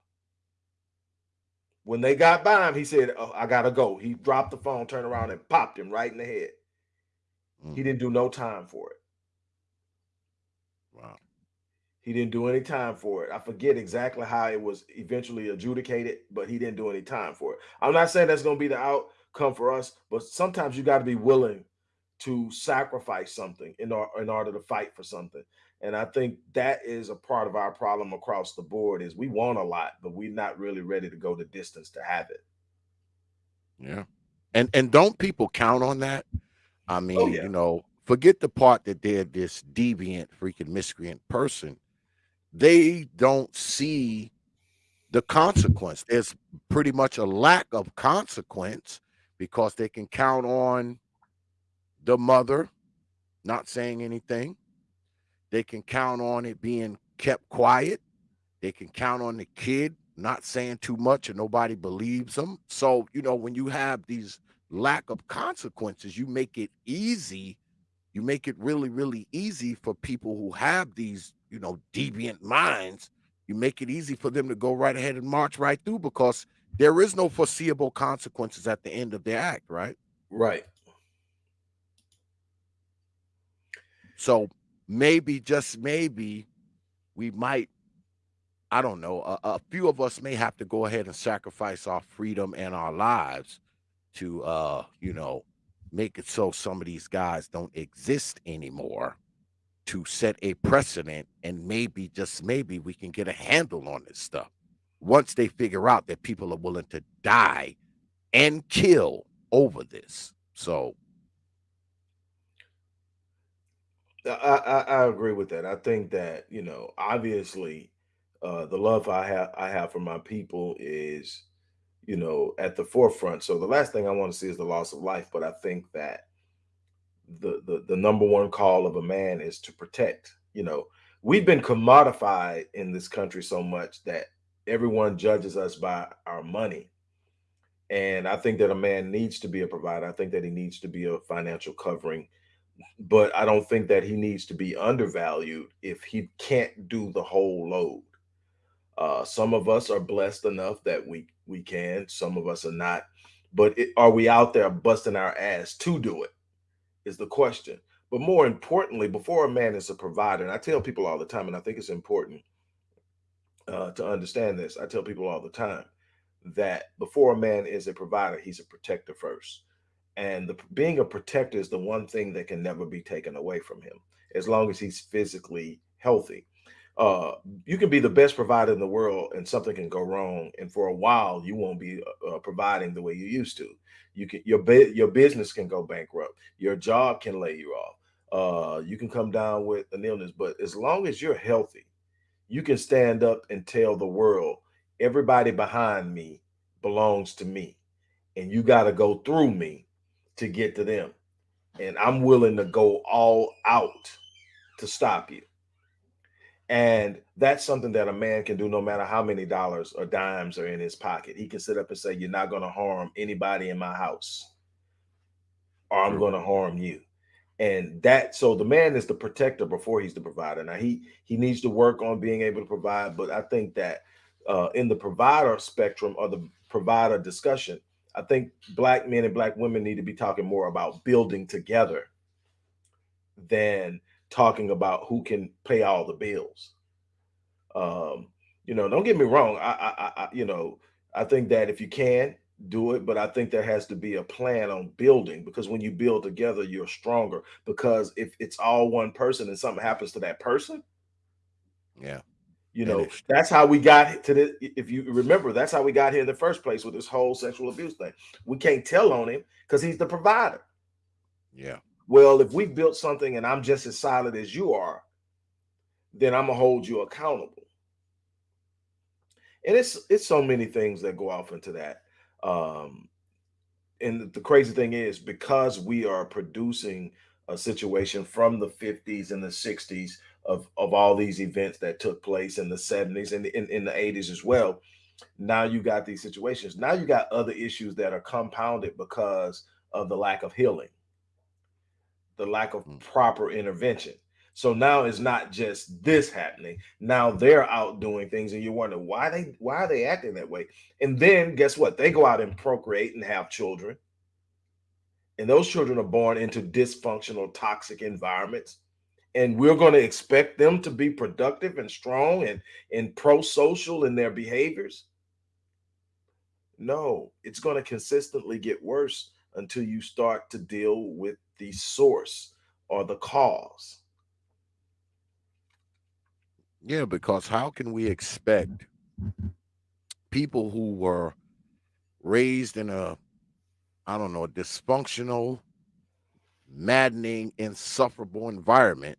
When they got by him, he said, oh, I gotta go. He dropped the phone, turned around, and popped him right in the head. Mm. He didn't do no time for it. Wow. He didn't do any time for it. I forget exactly how it was eventually adjudicated, but he didn't do any time for it. I'm not saying that's going to be the outcome for us, but sometimes you got to be willing to sacrifice something in, or, in order to fight for something. And I think that is a part of our problem across the board is we want a lot, but we're not really ready to go the distance to have it. Yeah. And and don't people count on that? I oh, mean, oh, yeah. you know, forget the part that they're this deviant, freaking miscreant person. They don't see the consequence. There's pretty much a lack of consequence because they can count on the mother not saying anything. They can count on it being kept quiet. They can count on the kid not saying too much and nobody believes them. So, you know, when you have these lack of consequences, you make it easy. You make it really, really easy for people who have these, you know, deviant minds. You make it easy for them to go right ahead and march right through because there is no foreseeable consequences at the end of their act, right? Right. So maybe, just maybe, we might I don't know, a, a few of us may have to go ahead and sacrifice our freedom and our lives to, uh, you know, make it so some of these guys don't exist anymore to set a precedent and maybe just maybe we can get a handle on this stuff once they figure out that people are willing to die and kill over this so I, I, I agree with that. I think that you know, obviously, uh, the love I have I have for my people is, you know, at the forefront. So the last thing I want to see is the loss of life. But I think that the the the number one call of a man is to protect. You know, we've been commodified in this country so much that everyone judges us by our money. And I think that a man needs to be a provider. I think that he needs to be a financial covering but I don't think that he needs to be undervalued if he can't do the whole load. Uh, some of us are blessed enough that we we can. Some of us are not. But it, are we out there busting our ass to do it? Is the question. But more importantly, before a man is a provider, and I tell people all the time, and I think it's important uh, to understand this. I tell people all the time that before a man is a provider, he's a protector first and the being a protector is the one thing that can never be taken away from him as long as he's physically healthy uh you can be the best provider in the world and something can go wrong and for a while you won't be uh, uh providing the way you used to you can your your business can go bankrupt your job can lay you off uh you can come down with an illness but as long as you're healthy you can stand up and tell the world everybody behind me belongs to me and you got to go through me to get to them. And I'm willing to go all out to stop you. And that's something that a man can do no matter how many dollars or dimes are in his pocket. He can sit up and say, You're not going to harm anybody in my house, or I'm going to harm you. And that so the man is the protector before he's the provider. Now he he needs to work on being able to provide, but I think that uh, in the provider spectrum or the provider discussion, I think black men and black women need to be talking more about building together than talking about who can pay all the bills. Um, you know, don't get me wrong. I, I, I, you know, I think that if you can do it, but I think there has to be a plan on building because when you build together, you're stronger. Because if it's all one person and something happens to that person, yeah, you know, that's how we got to the. If you remember, that's how we got here in the first place with this whole sexual abuse thing. We can't tell on him because he's the provider. Yeah. Well, if we built something and I'm just as solid as you are, then I'm gonna hold you accountable. And it's it's so many things that go off into that. Um, and the crazy thing is because we are producing a situation from the 50s and the 60s of of all these events that took place in the 70s and in, in the 80s as well now you got these situations now you got other issues that are compounded because of the lack of healing the lack of mm. proper intervention. So now it's not just this happening. Now they're out doing things and you wonder why they why are they acting that way? And then guess what? They go out and procreate and have children. And those children are born into dysfunctional toxic environments. And we're going to expect them to be productive and strong and and pro-social in their behaviors? No it's going to consistently get worse until you start to deal with the source or the cause yeah because how can we expect people who were raised in a i don't know dysfunctional maddening insufferable environment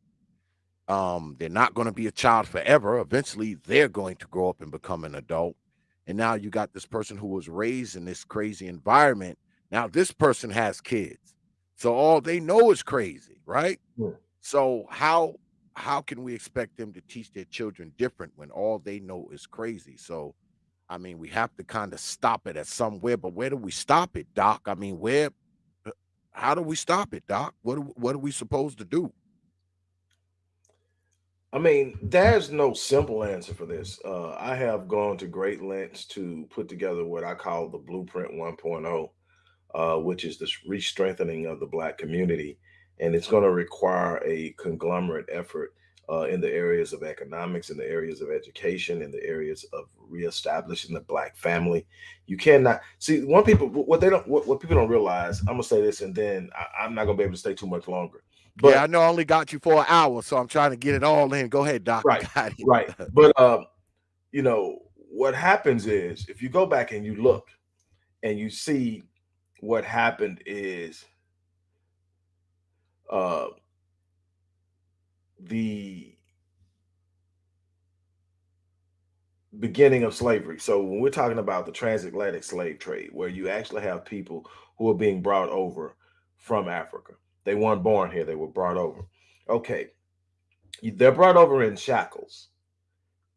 um, they're not going to be a child forever. Eventually, they're going to grow up and become an adult. And now you got this person who was raised in this crazy environment. Now this person has kids. So all they know is crazy, right? Yeah. So how how can we expect them to teach their children different when all they know is crazy? So I mean, we have to kind of stop it at somewhere, but where do we stop it, Doc? I mean, where uh, how do we stop it, Doc? What what are we supposed to do? I mean, there's no simple answer for this. Uh, I have gone to great lengths to put together what I call the Blueprint 1.0, uh, which is the re-strengthening of the Black community, and it's going to require a conglomerate effort uh, in the areas of economics, in the areas of education, in the areas of reestablishing the Black family. You cannot see one people what they don't what, what people don't realize. I'm gonna say this, and then I, I'm not gonna be able to stay too much longer but yeah, I know I only got you for an hour, so I'm trying to get it all in. Go ahead, Doc. Right, right. But um, you know what happens is if you go back and you look and you see what happened is uh the beginning of slavery. So when we're talking about the transatlantic slave trade, where you actually have people who are being brought over from Africa, they weren't born here, they were brought over. Okay. They're brought over in shackles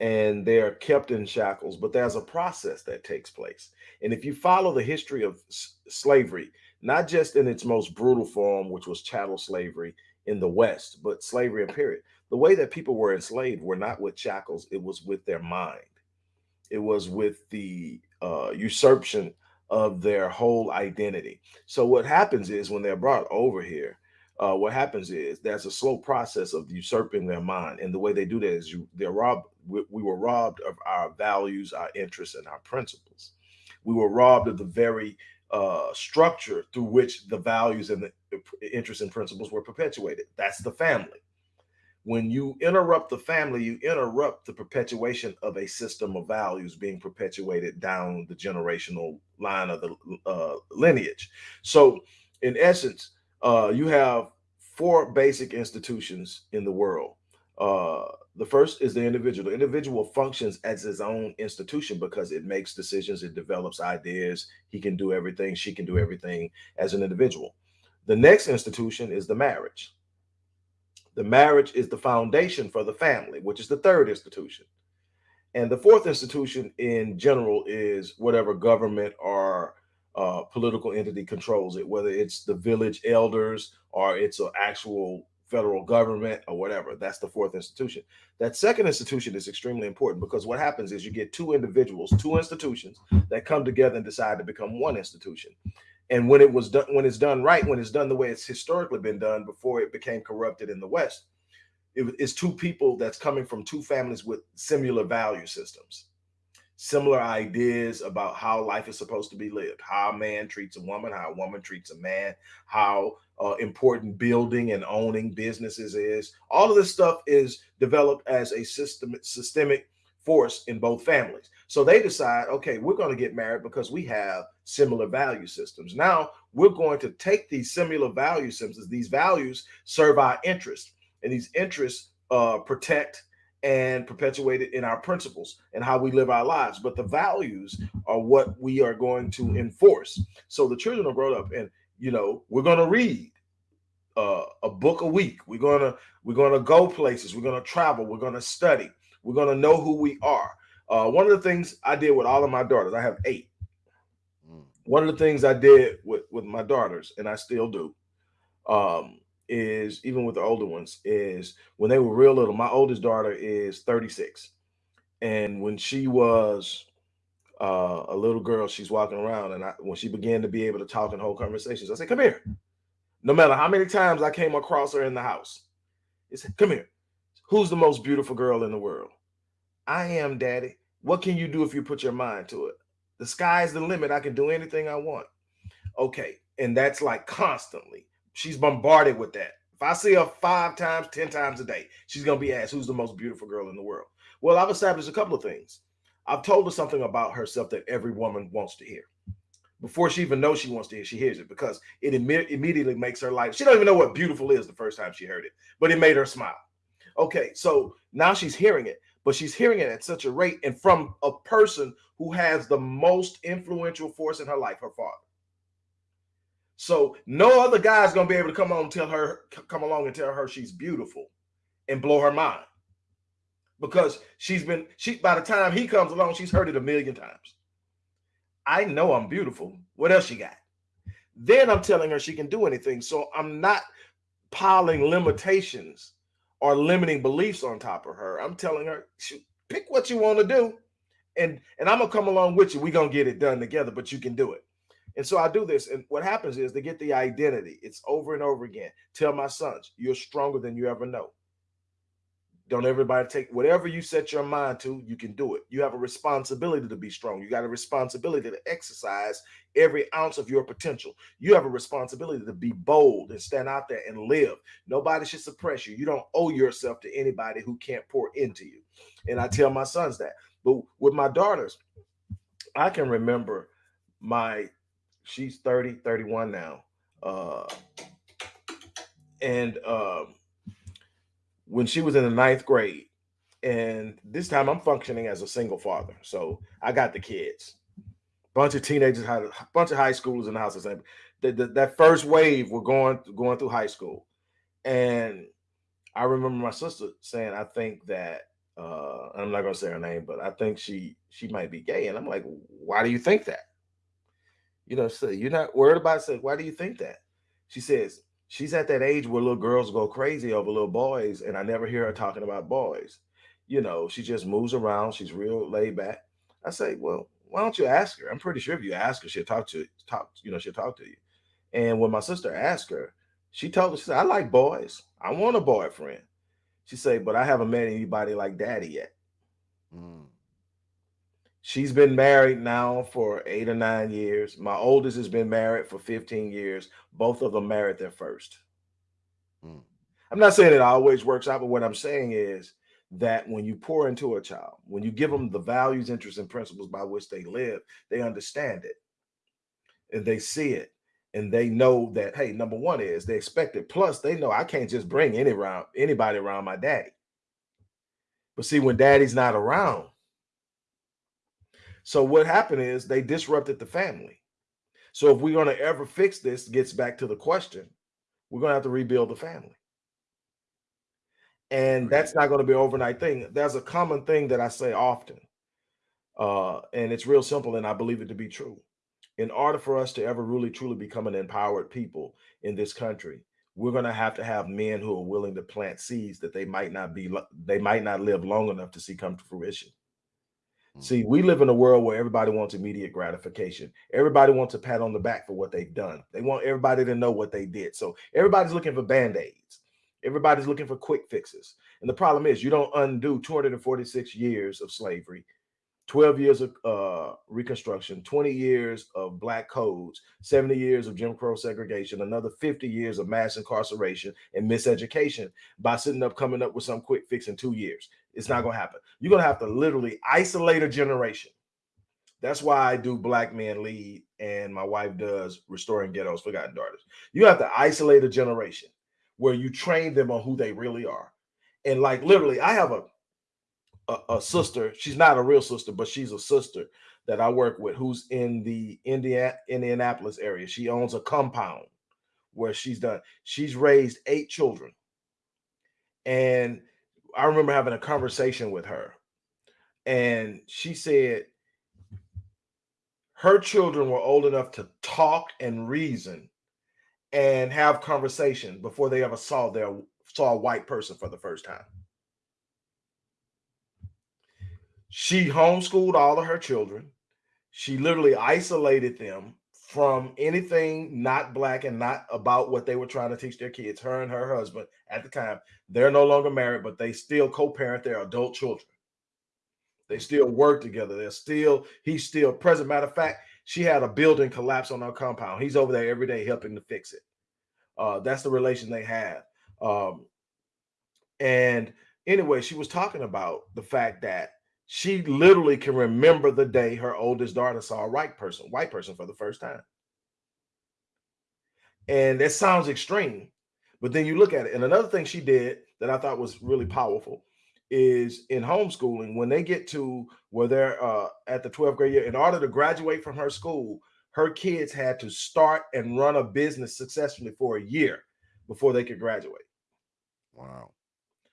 and they're kept in shackles, but there's a process that takes place. And if you follow the history of slavery, not just in its most brutal form, which was chattel slavery in the West, but slavery in period, the way that people were enslaved were not with shackles, it was with their mind. It was with the uh, usurpation of their whole identity. So what happens is when they're brought over here, uh, what happens is there's a slow process of usurping their mind, and the way they do that is you they're robbed. We, we were robbed of our values, our interests, and our principles. We were robbed of the very uh, structure through which the values and the interests and principles were perpetuated. That's the family when you interrupt the family, you interrupt the perpetuation of a system of values being perpetuated down the generational line of the uh, lineage. So, in essence, uh, you have four basic institutions in the world. Uh, the first is the individual. The individual functions as his own institution because it makes decisions, it develops ideas. He can do everything, she can do everything as an individual. The next institution is the marriage. The marriage is the foundation for the family, which is the third institution. And the fourth institution in general is whatever government or uh, political entity controls it, whether it's the village elders or it's an actual federal government or whatever. That's the fourth institution. That second institution is extremely important because what happens is you get two individuals, two institutions that come together and decide to become one institution and when it was done when it's done right when it's done the way it's historically been done before it became corrupted in the west it, it's two people that's coming from two families with similar value systems similar ideas about how life is supposed to be lived how a man treats a woman how a woman treats a man how uh, important building and owning businesses is all of this stuff is developed as a system systemic force in both families. So they decide, okay, we're going to get married because we have similar value systems. Now we're going to take these similar value systems. These values serve our interests, and these interests uh, protect and perpetuate it in our principles and how we live our lives. But the values are what we are going to enforce. So the children are brought up, and you know, we're going to read uh, a book a week. We're gonna we're gonna go places. We're gonna travel. We're gonna study. We're going to know who we are. Uh, one of the things I did with all of my daughters, I have eight. Mm. One of the things I did with, with my daughters, and I still do, um, is even with the older ones, is when they were real little. My oldest daughter is 36. And when she was uh, a little girl, she's walking around, and I, when she began to be able to talk and hold conversations, I said, Come here. No matter how many times I came across her in the house, he said, Come here. Who's the most beautiful girl in the world? I am, daddy. What can you do if you put your mind to it? The sky's the limit. I can do anything I want. Okay. And that's like constantly. She's bombarded with that. If I see her five times, 10 times a day, she's going to be asked, Who's the most beautiful girl in the world? Well, I've established a couple of things. I've told her something about herself that every woman wants to hear. Before she even knows she wants to hear, she hears it because it Im- immediately makes her life. She don't even know what beautiful is the first time she heard it, but it made her smile. Okay, so now she's hearing it, but she's hearing it at such a rate and from a person who has the most influential force in her life, her father. So no other guy's gonna be able to come on and tell her, come along and tell her she's beautiful and blow her mind. because she's been she by the time he comes along, she's heard it a million times. I know I'm beautiful. What else you got? Then I'm telling her she can do anything. So I'm not piling limitations or limiting beliefs on top of her. I'm telling her, pick what you want to do. And and I'm gonna come along with you. We're gonna get it done together, but you can do it. And so I do this. And what happens is they get the identity. It's over and over again. Tell my sons, you're stronger than you ever know. Don't everybody take whatever you set your mind to, you can do it. You have a responsibility to be strong. You got a responsibility to exercise every ounce of your potential. You have a responsibility to be bold and stand out there and live. Nobody should suppress you. You don't owe yourself to anybody who can't pour into you. And I tell my sons that. But with my daughters, I can remember my she's 30, 31 now. Uh and um when she was in the ninth grade. And this time I'm functioning as a single father. So I got the kids. Bunch of teenagers, had a bunch of high schoolers in the house. The, the, that first wave were going going through high school. And I remember my sister saying, I think that uh, I'm not gonna say her name, but I think she she might be gay. And I'm like, why do you think that? You know, so you're not worried about it. Why do you think that? She says, she's at that age where little girls go crazy over little boys, and I never hear her talking about boys. You know, she just moves around. She's real laid back. I say, well, why don't you ask her? I'm pretty sure if you ask her, she'll talk to talk. You know, she'll talk to you. And when my sister asked her, she told her, she said, I like boys. I want a boyfriend. She said, but I haven't met anybody like daddy yet. Mm. She's been married now for eight or nine years. My oldest has been married for 15 years. Both of them married their first. Mm. I'm not saying it always works out, but what I'm saying is that when you pour into a child, when you give them the values, interests, and principles by which they live, they understand it and they see it and they know that hey, number one is they expect it. Plus, they know I can't just bring any around anybody around my daddy. But see, when daddy's not around, so what happened is they disrupted the family. So if we're going to ever fix this, gets back to the question, we're going to have to rebuild the family. And that's not going to be an overnight thing. There's a common thing that I say often, uh, and it's real simple, and I believe it to be true. In order for us to ever really truly become an empowered people in this country, we're going to have to have men who are willing to plant seeds that they might not be they might not live long enough to see come to fruition. See, we live in a world where everybody wants immediate gratification. Everybody wants a pat on the back for what they've done. They want everybody to know what they did. So everybody's looking for band-aids. Everybody's looking for quick fixes. And the problem is you don't undo 246 years of slavery 12 years of uh, Reconstruction, 20 years of Black codes, 70 years of Jim Crow segregation, another 50 years of mass incarceration and miseducation by sitting up coming up with some quick fix in two years. It's not going to happen. You're going to have to literally isolate a generation. That's why I do Black Men Lead and my wife does Restoring Ghettos Forgotten Daughters. You have to isolate a generation where you train them on who they really are. And like literally, I have a a, a, sister. She's not a real sister, but she's a sister that I work with who's in the Indiana Indianapolis area. She owns a compound where she's done. She's raised eight children. And I remember having a conversation with her. And she said her children were old enough to talk and reason and have conversation before they ever saw their saw a white person for the first time. She homeschooled all of her children. She literally isolated them from anything not black and not about what they were trying to teach their kids. Her and her husband at the time, they're no longer married, but they still co-parent their adult children. They still work together. They're still, he's still present. Matter of fact, she had a building collapse on her compound. He's over there every day helping to fix it. Uh, that's the relation they have. Um, and anyway, she was talking about the fact that she literally can remember the day her oldest daughter saw a white person, white person for the first time. And that sounds extreme, but then you look at it. And another thing she did that I thought was really powerful is in homeschooling, when they get to where they're uh, at the 12th grade year, in order to graduate from her school, her kids had to start and run a business successfully for a year before they could graduate. Wow.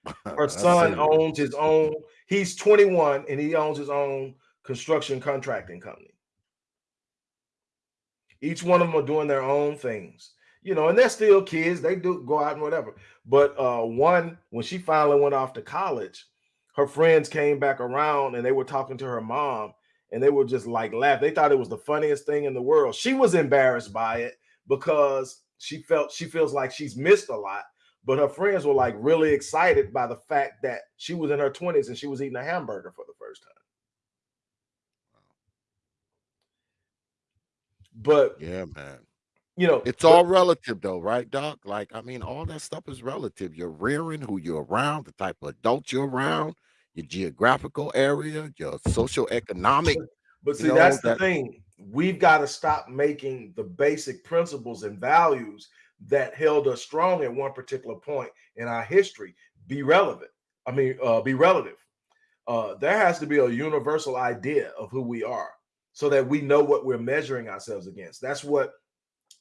Her son owns his own. He's 21 and he owns his own construction contracting company. Each one of them are doing their own things, you know, and they're still kids. They do go out and whatever. But uh, one, when she finally went off to college, her friends came back around and they were talking to her mom and they were just like laugh. They thought it was the funniest thing in the world. She was embarrassed by it because she felt she feels like she's missed a lot. But her friends were like really excited by the fact that she was in her 20s and she was eating a hamburger for the first time. But yeah, man. You know, it's all relative though, right, Doc? Like, I mean, all that stuff is relative. You're rearing who you're around, the type of adults you're around, your geographical area, your social economic. But see, know, that's the that, thing. We've got to stop making the basic principles and values that held us strong at one particular point in our history be relevant. I mean, uh, be relative. Uh, there has to be a universal idea of who we are so that we know what we're measuring ourselves against. That's what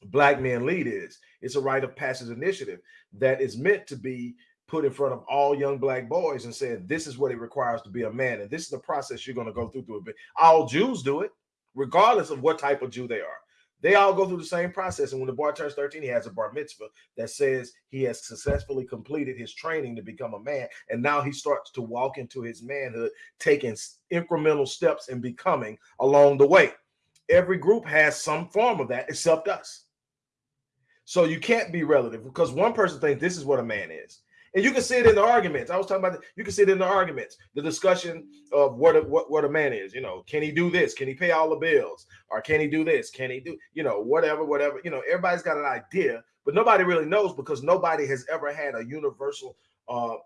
Black Men Lead is. It's a rite of passage initiative that is meant to be put in front of all young black boys and said, this is what it requires to be a man. And this is the process you're going to go through through it. All Jews do it, regardless of what type of Jew they are. They all go through the same process. And when the boy turns 13, he has a bar mitzvah that says he has successfully completed his training to become a man. And now he starts to walk into his manhood, taking incremental steps in becoming along the way. Every group has some form of that except us. So you can't be relative because one person thinks this is what a man is. And you can see it in the arguments. I was talking about, the, you can see it in the arguments, the discussion of what a, what, what a man is. You know, can he do this? Can he pay all the bills? Or can he do this? Can he do, you know, whatever, whatever. You know, everybody's got an idea, but nobody really knows because nobody has ever had a universal uh,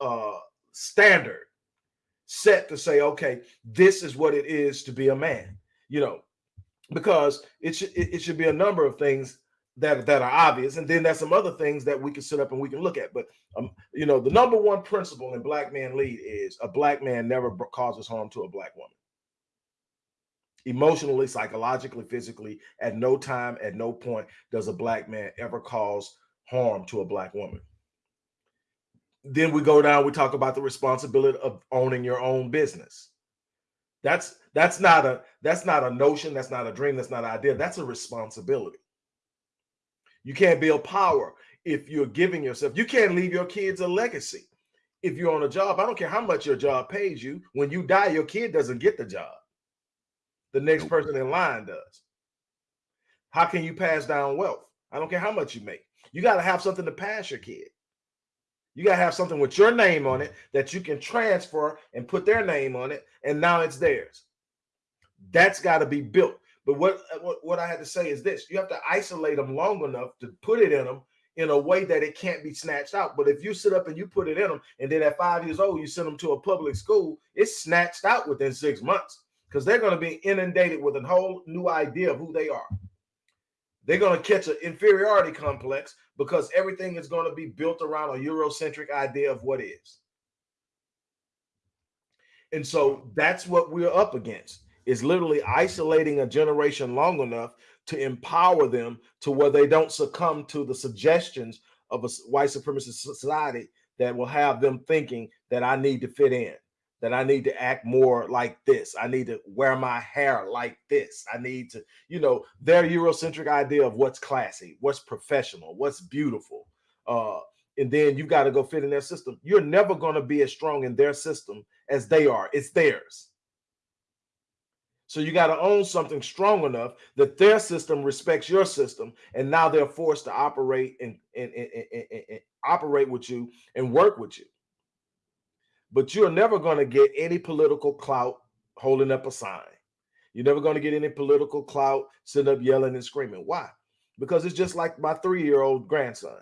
uh, standard set to say, okay, this is what it is to be a man. You know, because it it, it should be a number of things that that are obvious and then there's some other things that we can sit up and we can look at but um you know the number one principle in black man lead is a black man never causes harm to a black woman. Emotionally psychologically physically at no time at no point does a black man ever cause harm to a black woman. Then we go down we talk about the responsibility of owning your own business. That's that's not a that's not a notion that's not a dream that's not an idea that's a responsibility you can't build power if you're giving yourself. You can't leave your kids a legacy if you're on a job. I don't care how much your job pays you. When you die, your kid doesn't get the job. The next person in line does. How can you pass down wealth? I don't care how much you make. You got to have something to pass your kid. You got to have something with your name on it that you can transfer and put their name on it, and now it's theirs. That's got to be built. But what, what what I had to say is this: you have to isolate them long enough to put it in them in a way that it can't be snatched out. But if you sit up and you put it in them, and then at five years old you send them to a public school, it's snatched out within six months because they're going to be inundated with a whole new idea of who they are. They're going to catch an inferiority complex because everything is going to be built around a Eurocentric idea of what is. And so that's what we're up against is literally isolating a generation long enough to empower them to where they don't succumb to the suggestions of a white supremacist society that will have them thinking that I need to fit in, that I need to act more like this. I need to wear my hair like this. I need to, you know, their Eurocentric idea of what's classy, what's professional, what's beautiful. Uh, and then you got to go fit in their system. You're never going to be as strong in their system as they are. It's theirs. So you got to own something strong enough that their system respects your system, and now they're forced to operate and, and, and, and, operate with you and work with you. But you're never going to get any political clout holding up a sign. You're never going to get any political clout sitting up yelling and screaming. Why? Because it's just like my three-year-old grandson.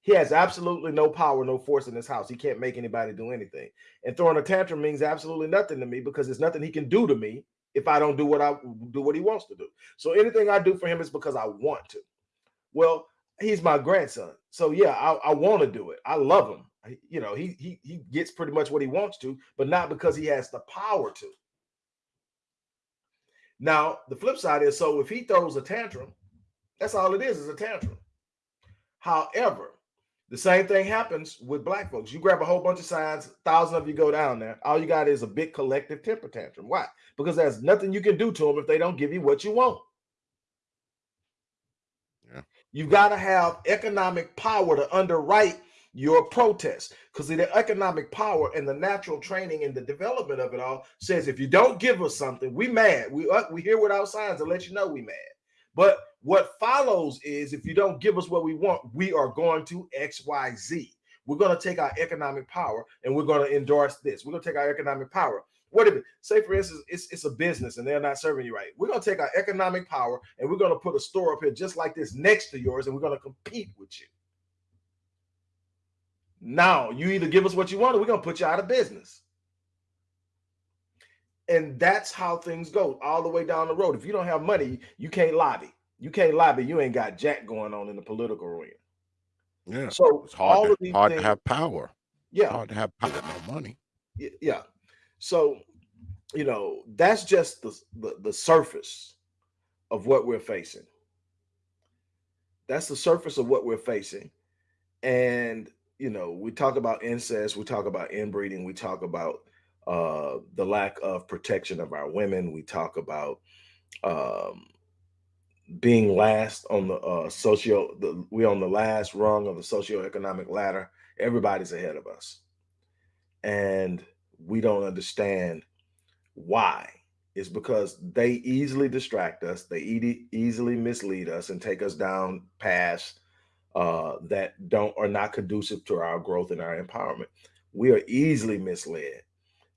He has absolutely no power, no force in his house. He can't make anybody do anything. And throwing a tantrum means absolutely nothing to me because there's nothing he can do to me if I don't do what I do what he wants to do. So anything I do for him is because I want to. Well, he's my grandson. So yeah, I, I want to do it. I love him. I, you know, he he he gets pretty much what he wants to, but not because he has the power to. Now, the flip side is so if he throws a tantrum, that's all it is, is a tantrum. However, The same thing happens with black folks. You grab a whole bunch of signs, thousand of you go down there. All you got is a big collective temper tantrum. Why? Because there's nothing you can do to them if they don't give you what you want. Yeah. You got to have economic power to underwrite your protest because the economic power and the natural training and the development of it all says if you don't give us something, we mad. We uh, we here without signs and let you know we mad. But what follows is if you don't give us what we want, we are going to XYZ. We're going to take our economic power and we're going to endorse this. We're going to take our economic power. What if say, for instance, it's, it's a business and they're not serving you right? We're going to take our economic power and we're going to put a store up here just like this next to yours and we're going to compete with you. Now you either give us what you want or we're going to put you out of business. And that's how things go all the way down the road. If you don't have money, you can't lobby. You can't lobby. You ain't got jack going on in the political arena. Yeah. So It's hard, all to, of these hard things, to have power. yeah, Hard to have power, no money. yeah. So you know that's just the, the the surface of what we're facing. That's the surface of what we're facing, and you know we talk about incest, we talk about inbreeding, we talk about uh, the lack of protection of our women, we talk about um, being last on the uh, socio the we on the last rung of the socioeconomic ladder. Everybody's ahead of us. And we don't understand why. It's because they easily distract us they easy, easily mislead us and take us down paths uh, that don't are not conducive to our growth and our empowerment. We are easily misled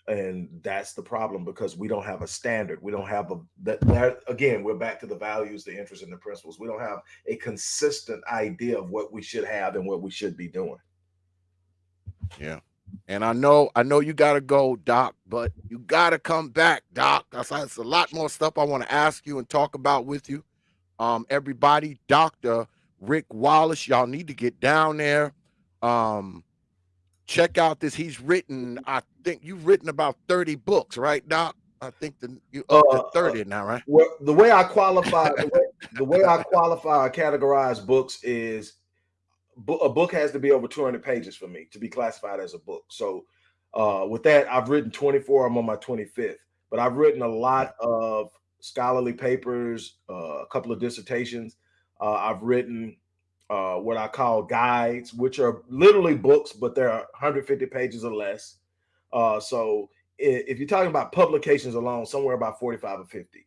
and that's the problem because we don't have a standard we don't have a that, again we're back to the values the interests and the principles we don't have a consistent idea of what we should have and what we should be doing Yeah. And I know, I know you gotta go, Doc, but you gotta come back, Doc. That's that's a lot more stuff I want to ask you and talk about with you. Um, everybody, Dr. Rick Wallace, y'all need to get down there. Um, check out this. He's written, I think you've written about 30 books, right, Doc? I think the you up Uh, to 30 now, right? well, the way i qualify the way, the way i qualify or categorize books is a book has to be over 200 pages for me to be classified as a book so uh, with that i've written 24 i'm on my 25th but i've written a lot of scholarly papers uh, a couple of dissertations uh, i've written uh, what i call guides which are literally books but they're 150 pages or less uh, so if you're talking about publications alone somewhere about 45 or 50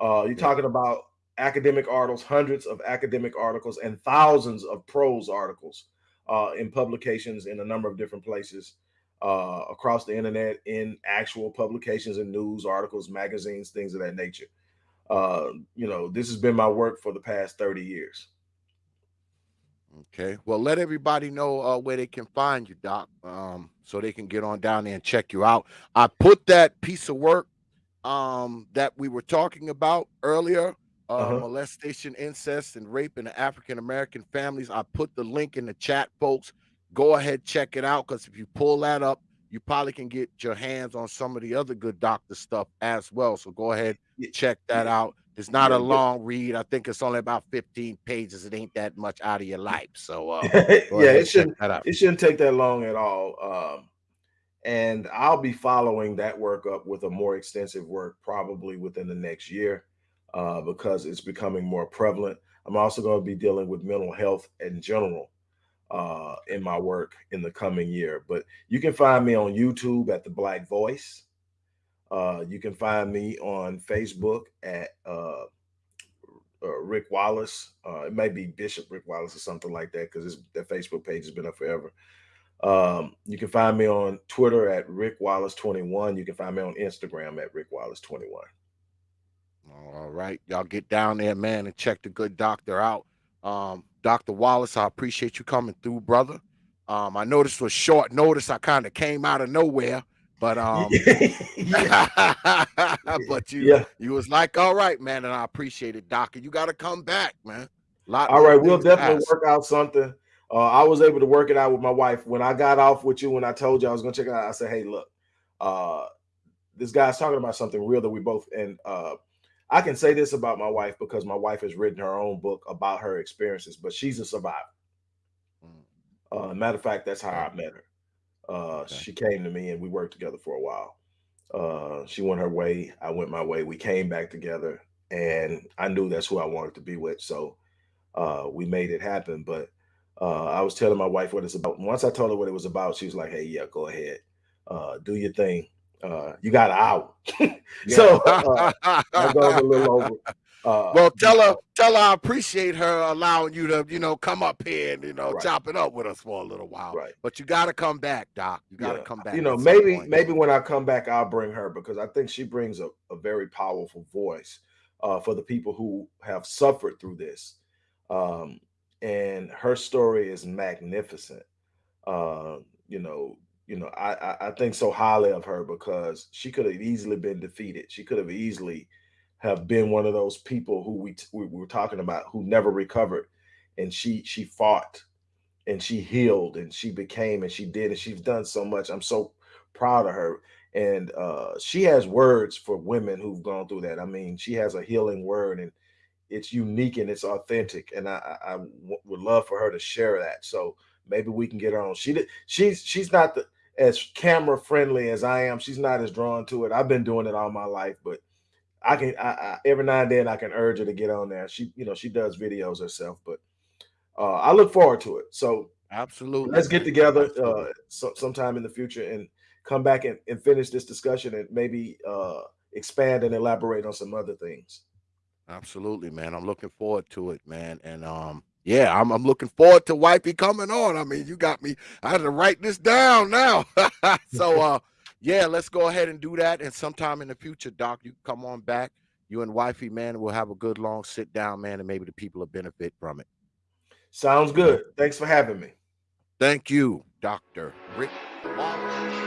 uh, you're Yeah. talking about academic articles, hundreds of academic articles, and thousands of prose articles uh, in publications in a number of different places uh, across the internet, in actual publications and news articles, magazines, things of that nature. Uh, you know, this has been my work for the past 30 years. Okay. Well, let everybody know uh, where they can find you, Doc, um, so they can get on down there and check you out. I put that piece of work um, that we were talking about earlier, uh, Uh-huh. molestation, incest, and rape in the African American families. I put the link in the chat, folks. Go ahead, check it out, because if you pull that up, you probably can get your hands on some of the other good doctor stuff as well. So go ahead, check that out. It's not a long read. I think it's only about 15 pages. It ain't that much out of your life. So uh, yeah, it shouldn't it shouldn't take that long at all. Um, and I'll be following that work up with a more extensive work probably within the next year uh, because it's becoming more prevalent. I'm also going to be dealing with mental health in general uh, in my work in the coming year. But you can find me on YouTube at the Black Voice. Uh, you can find me on Facebook at uh, uh, Rick Wallace. Uh, it may be Bishop Rick Wallace or something like that because that Facebook page has been up forever. Um, you can find me on Twitter at Rick Wallace 21. You can find me on Instagram at Rick Wallace 21. All right. Y'all get down there, man, and check the good doctor out. Um, Dr. Wallace, I appreciate you coming through, brother. Um, I this was short notice. I kind of came out of nowhere, but um, but you yeah. you was like, all right, man, and I appreciate it, Doc. And you got to come back, man. Lot All right, we'll definitely ask. work out something. Uh, I was able to work it out with my wife when I got off with you. When I told you I was going to check it out, I said, "Hey, look, uh, this guy's talking about something real that we both." And uh, I can say this about my wife because my wife has written her own book about her experiences, but she's a survivor. Mm. Uh, matter of fact, that's how I met her. Uh, Okay. she came to me and we worked together for a while. Uh, she went her way, I went my way. We came back together, and I knew that's who I wanted to be with. So uh, we made it happen. But uh, I was telling my wife what it's about. Once I told her what it was about, she was like, "Hey, yeah, go ahead, uh, do your thing. Uh, you got an hour." so uh, that goes a little over. Uh, well, tell her, tell her I appreciate her allowing you to, you know, come up here and you know Right. chop it up with us for a little while. right. But you got to come back, Doc. You got to Yeah, come back. You know, maybe maybe when I come back, I'll bring her because I think she brings a, a very powerful voice uh, for the people who have suffered through this. Um, and her story is magnificent. Uh, you know, you know, I, I I think so highly of her because she could have easily been defeated. She could have easily have been one of those people who we we were talking about who never recovered, and she she fought and she healed and she became and she did and she's done so much. I'm so proud of her. And uh, she has words for women who've gone through that. I mean, she has a healing word and it's unique and it's authentic. And I, would love for her to share that. So maybe we can get her on. She did, she's she's not the, as camera friendly as I am. She's not as drawn to it. I've been doing it all my life, but I can I, I, every now and then I can urge her to get on there. She you know she does videos herself, but uh, I look forward to it. So Absolutely. let's get together uh, so, sometime in the future and come back and, and finish this discussion and maybe uh, expand and elaborate on some other things. Absolutely, man. I'm looking forward to it, man. And um, yeah, I'm I'm looking forward to wifey coming on. I mean, you got me. I had to write this down now. so uh, yeah, let's go ahead and do that. And sometime in the future, Doc, you come on back. You and wifey, man, we'll have a good long sit down, man, and maybe the people will benefit from it. Sounds good. Thanks for having me. Thank you, Dr. Rick Wallace.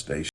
Station.